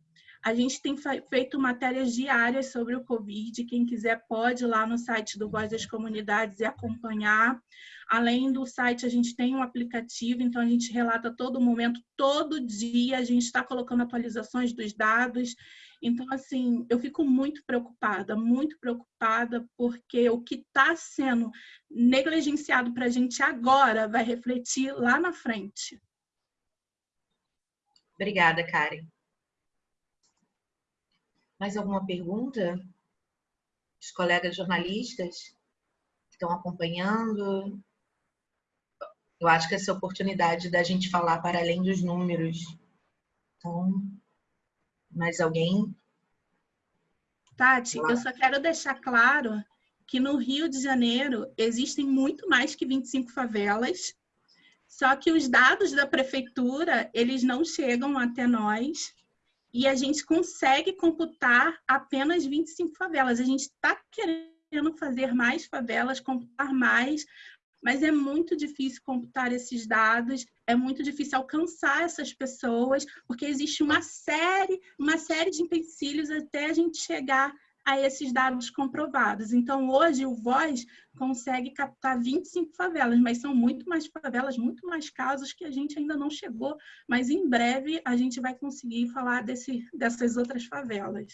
A gente tem feito matérias diárias sobre o Covid. Quem quiser pode ir lá no site do Voz das Comunidades e acompanhar. Além do site, a gente tem um aplicativo, então a gente relata todo momento, todo dia, a gente está colocando atualizações dos dados. Então, assim, eu fico muito preocupada, muito preocupada, porque o que está sendo negligenciado para a gente agora vai refletir lá na frente. Obrigada, Karen. Mais alguma pergunta? Os colegas jornalistas que estão acompanhando? Eu acho que essa oportunidade da gente falar para além dos números. Então, mais alguém? Tati, eu só quero deixar claro que no Rio de Janeiro existem muito mais que 25 favelas, só que os dados da prefeitura, eles não chegam até nós e a gente consegue computar apenas 25 favelas. A gente está querendo fazer mais favelas, computar mais, mas é muito difícil computar esses dados, é muito difícil alcançar essas pessoas, porque existe uma série, uma série de empecilhos até a gente chegar a esses dados comprovados. Então, hoje, o Voz consegue captar 25 favelas, mas são muito mais favelas, muito mais casos que a gente ainda não chegou, mas em breve a gente vai conseguir falar desse, dessas outras favelas.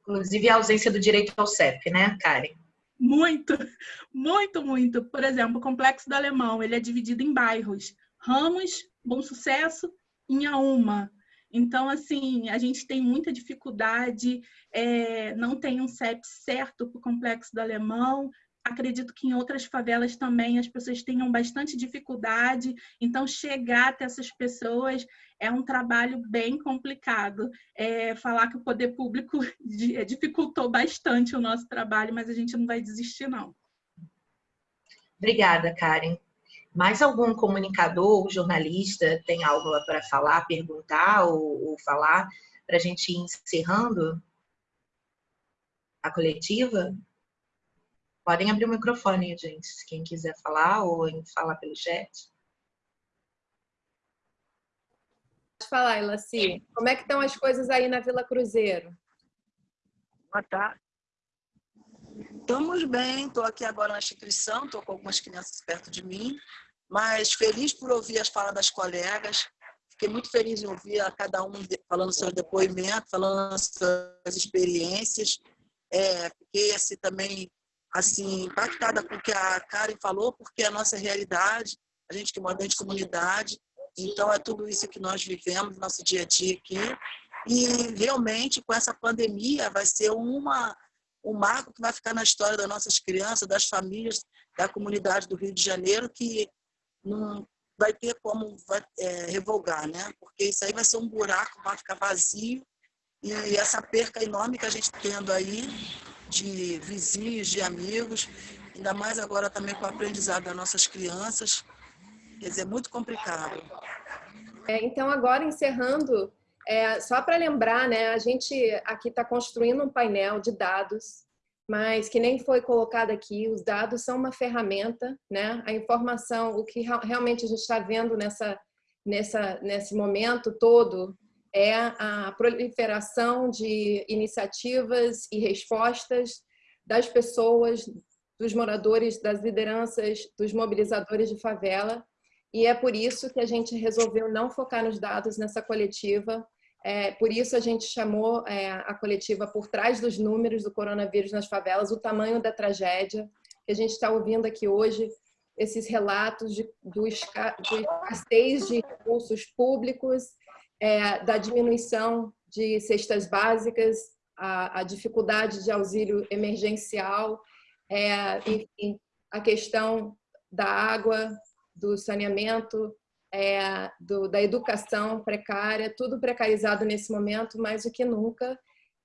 Inclusive a ausência do direito ao CEP, né, Karen? Muito, muito, muito. Por exemplo, o Complexo do Alemão, ele é dividido em bairros. Ramos, Bom Sucesso, Inhaúma. Então, assim, a gente tem muita dificuldade, é, não tem um CEP certo para o Complexo do Alemão. Acredito que em outras favelas também as pessoas tenham bastante dificuldade. Então, chegar até essas pessoas é um trabalho bem complicado. É, falar que o poder público é, dificultou bastante o nosso trabalho, mas a gente não vai desistir, não. Obrigada, Karen. Mais algum comunicador ou jornalista tem algo para falar, perguntar ou, ou falar para a gente ir encerrando a coletiva? Podem abrir o microfone, gente, se quem quiser falar ou falar pelo chat. Pode falar, Elaci. Como é que estão as coisas aí na Vila Cruzeiro? Boa tarde. Estamos bem, estou aqui agora na instituição, estou com algumas crianças perto de mim, mas feliz por ouvir as falas das colegas. Fiquei muito feliz em ouvir a cada um falando seus depoimentos, falando suas experiências. É, fiquei assim, também assim, impactada com o que a Karen falou, porque é a nossa realidade, a gente que mora dentro de comunidade, então é tudo isso que nós vivemos no nosso dia a dia aqui. E realmente, com essa pandemia, vai ser uma um marco que vai ficar na história das nossas crianças, das famílias, da comunidade do Rio de Janeiro, que não vai ter como vai, é, revogar, né? Porque isso aí vai ser um buraco, vai ficar vazio. E essa perca enorme que a gente tendo aí de vizinhos, de amigos, ainda mais agora também com o aprendizado das nossas crianças, quer dizer, é muito complicado. É, então, agora encerrando, é, só para lembrar, né, a gente aqui está construindo um painel de dados, mas que nem foi colocado aqui, os dados são uma ferramenta, né? A informação, o que realmente a gente está vendo nessa, nessa, nesse momento todo é a proliferação de iniciativas e respostas das pessoas, dos moradores, das lideranças, dos mobilizadores de favela, e é por isso que a gente resolveu não focar nos dados nessa coletiva. É, por isso a gente chamou é, a coletiva por trás dos números do coronavírus nas favelas, o tamanho da tragédia que a gente está ouvindo aqui hoje, esses relatos de, do, esca, do escassez de recursos públicos, é, da diminuição de cestas básicas, a, a dificuldade de auxílio emergencial, é, enfim, a questão da água, do saneamento, é, do, da educação precária, tudo precarizado nesse momento mais do que nunca.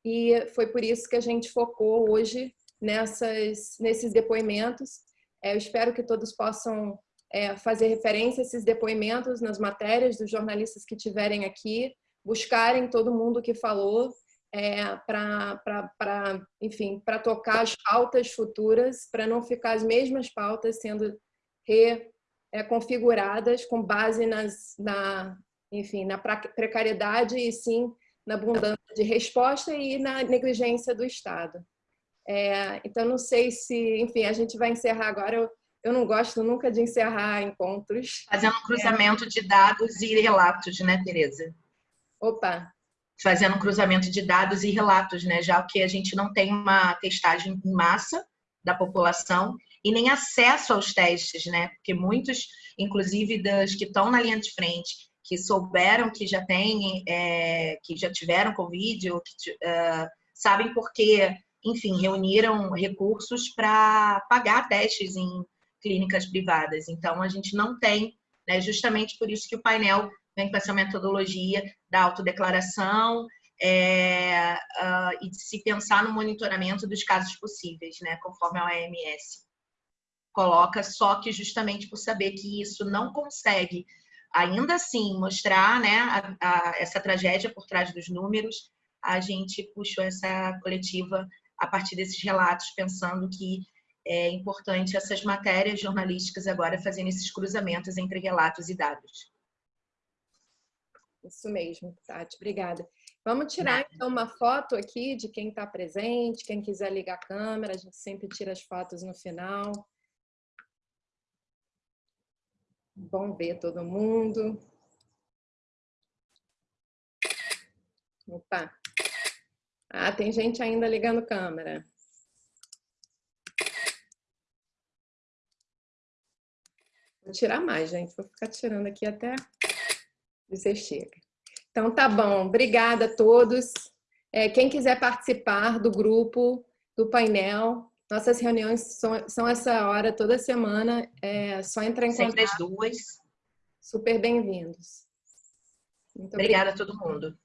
E foi por isso que a gente focou hoje nessas, nesses depoimentos. É, eu espero que todos possam é, fazer referência a esses depoimentos nas matérias dos jornalistas que tiverem aqui, buscarem todo mundo que falou é, para, enfim, para tocar as pautas futuras, para não ficar as mesmas pautas sendo re, é, configuradas com base nas, na, enfim, na precariedade e sim na abundância de resposta e na negligência do Estado. É, então, não sei se, enfim, a gente vai encerrar agora. Eu, eu não gosto nunca de encerrar encontros. Fazendo um cruzamento é. de dados e relatos, né, Tereza? Opa! Fazendo um cruzamento de dados e relatos, né? Já que a gente não tem uma testagem em massa da população e nem acesso aos testes, né? Porque muitos, inclusive das que estão na linha de frente, que souberam que já têm, é, que já tiveram Covid, ou que uh, sabem porque, enfim, reuniram recursos para pagar testes em clínicas privadas. Então, a gente não tem, né, justamente por isso que o painel vem com essa metodologia da autodeclaração é, uh, e de se pensar no monitoramento dos casos possíveis, né, conforme a OMS coloca, só que justamente por saber que isso não consegue, ainda assim, mostrar né, a, a, essa tragédia por trás dos números, a gente puxou essa coletiva a partir desses relatos, pensando que é importante essas matérias jornalísticas agora fazendo esses cruzamentos entre relatos e dados. Isso mesmo, Tati, obrigada. Vamos tirar então uma foto aqui de quem está presente, quem quiser ligar a câmera, a gente sempre tira as fotos no final. Bom ver todo mundo. Opa! Ah, tem gente ainda ligando câmera. Vou tirar mais, gente. Vou ficar tirando aqui até você chega. Então, tá bom. Obrigada a todos. É, quem quiser participar do grupo, do painel, nossas reuniões são, são essa hora toda semana. É só entrar em Sempre contato. Sempre as duas. Super bem-vindos. Obrigada a todo mundo.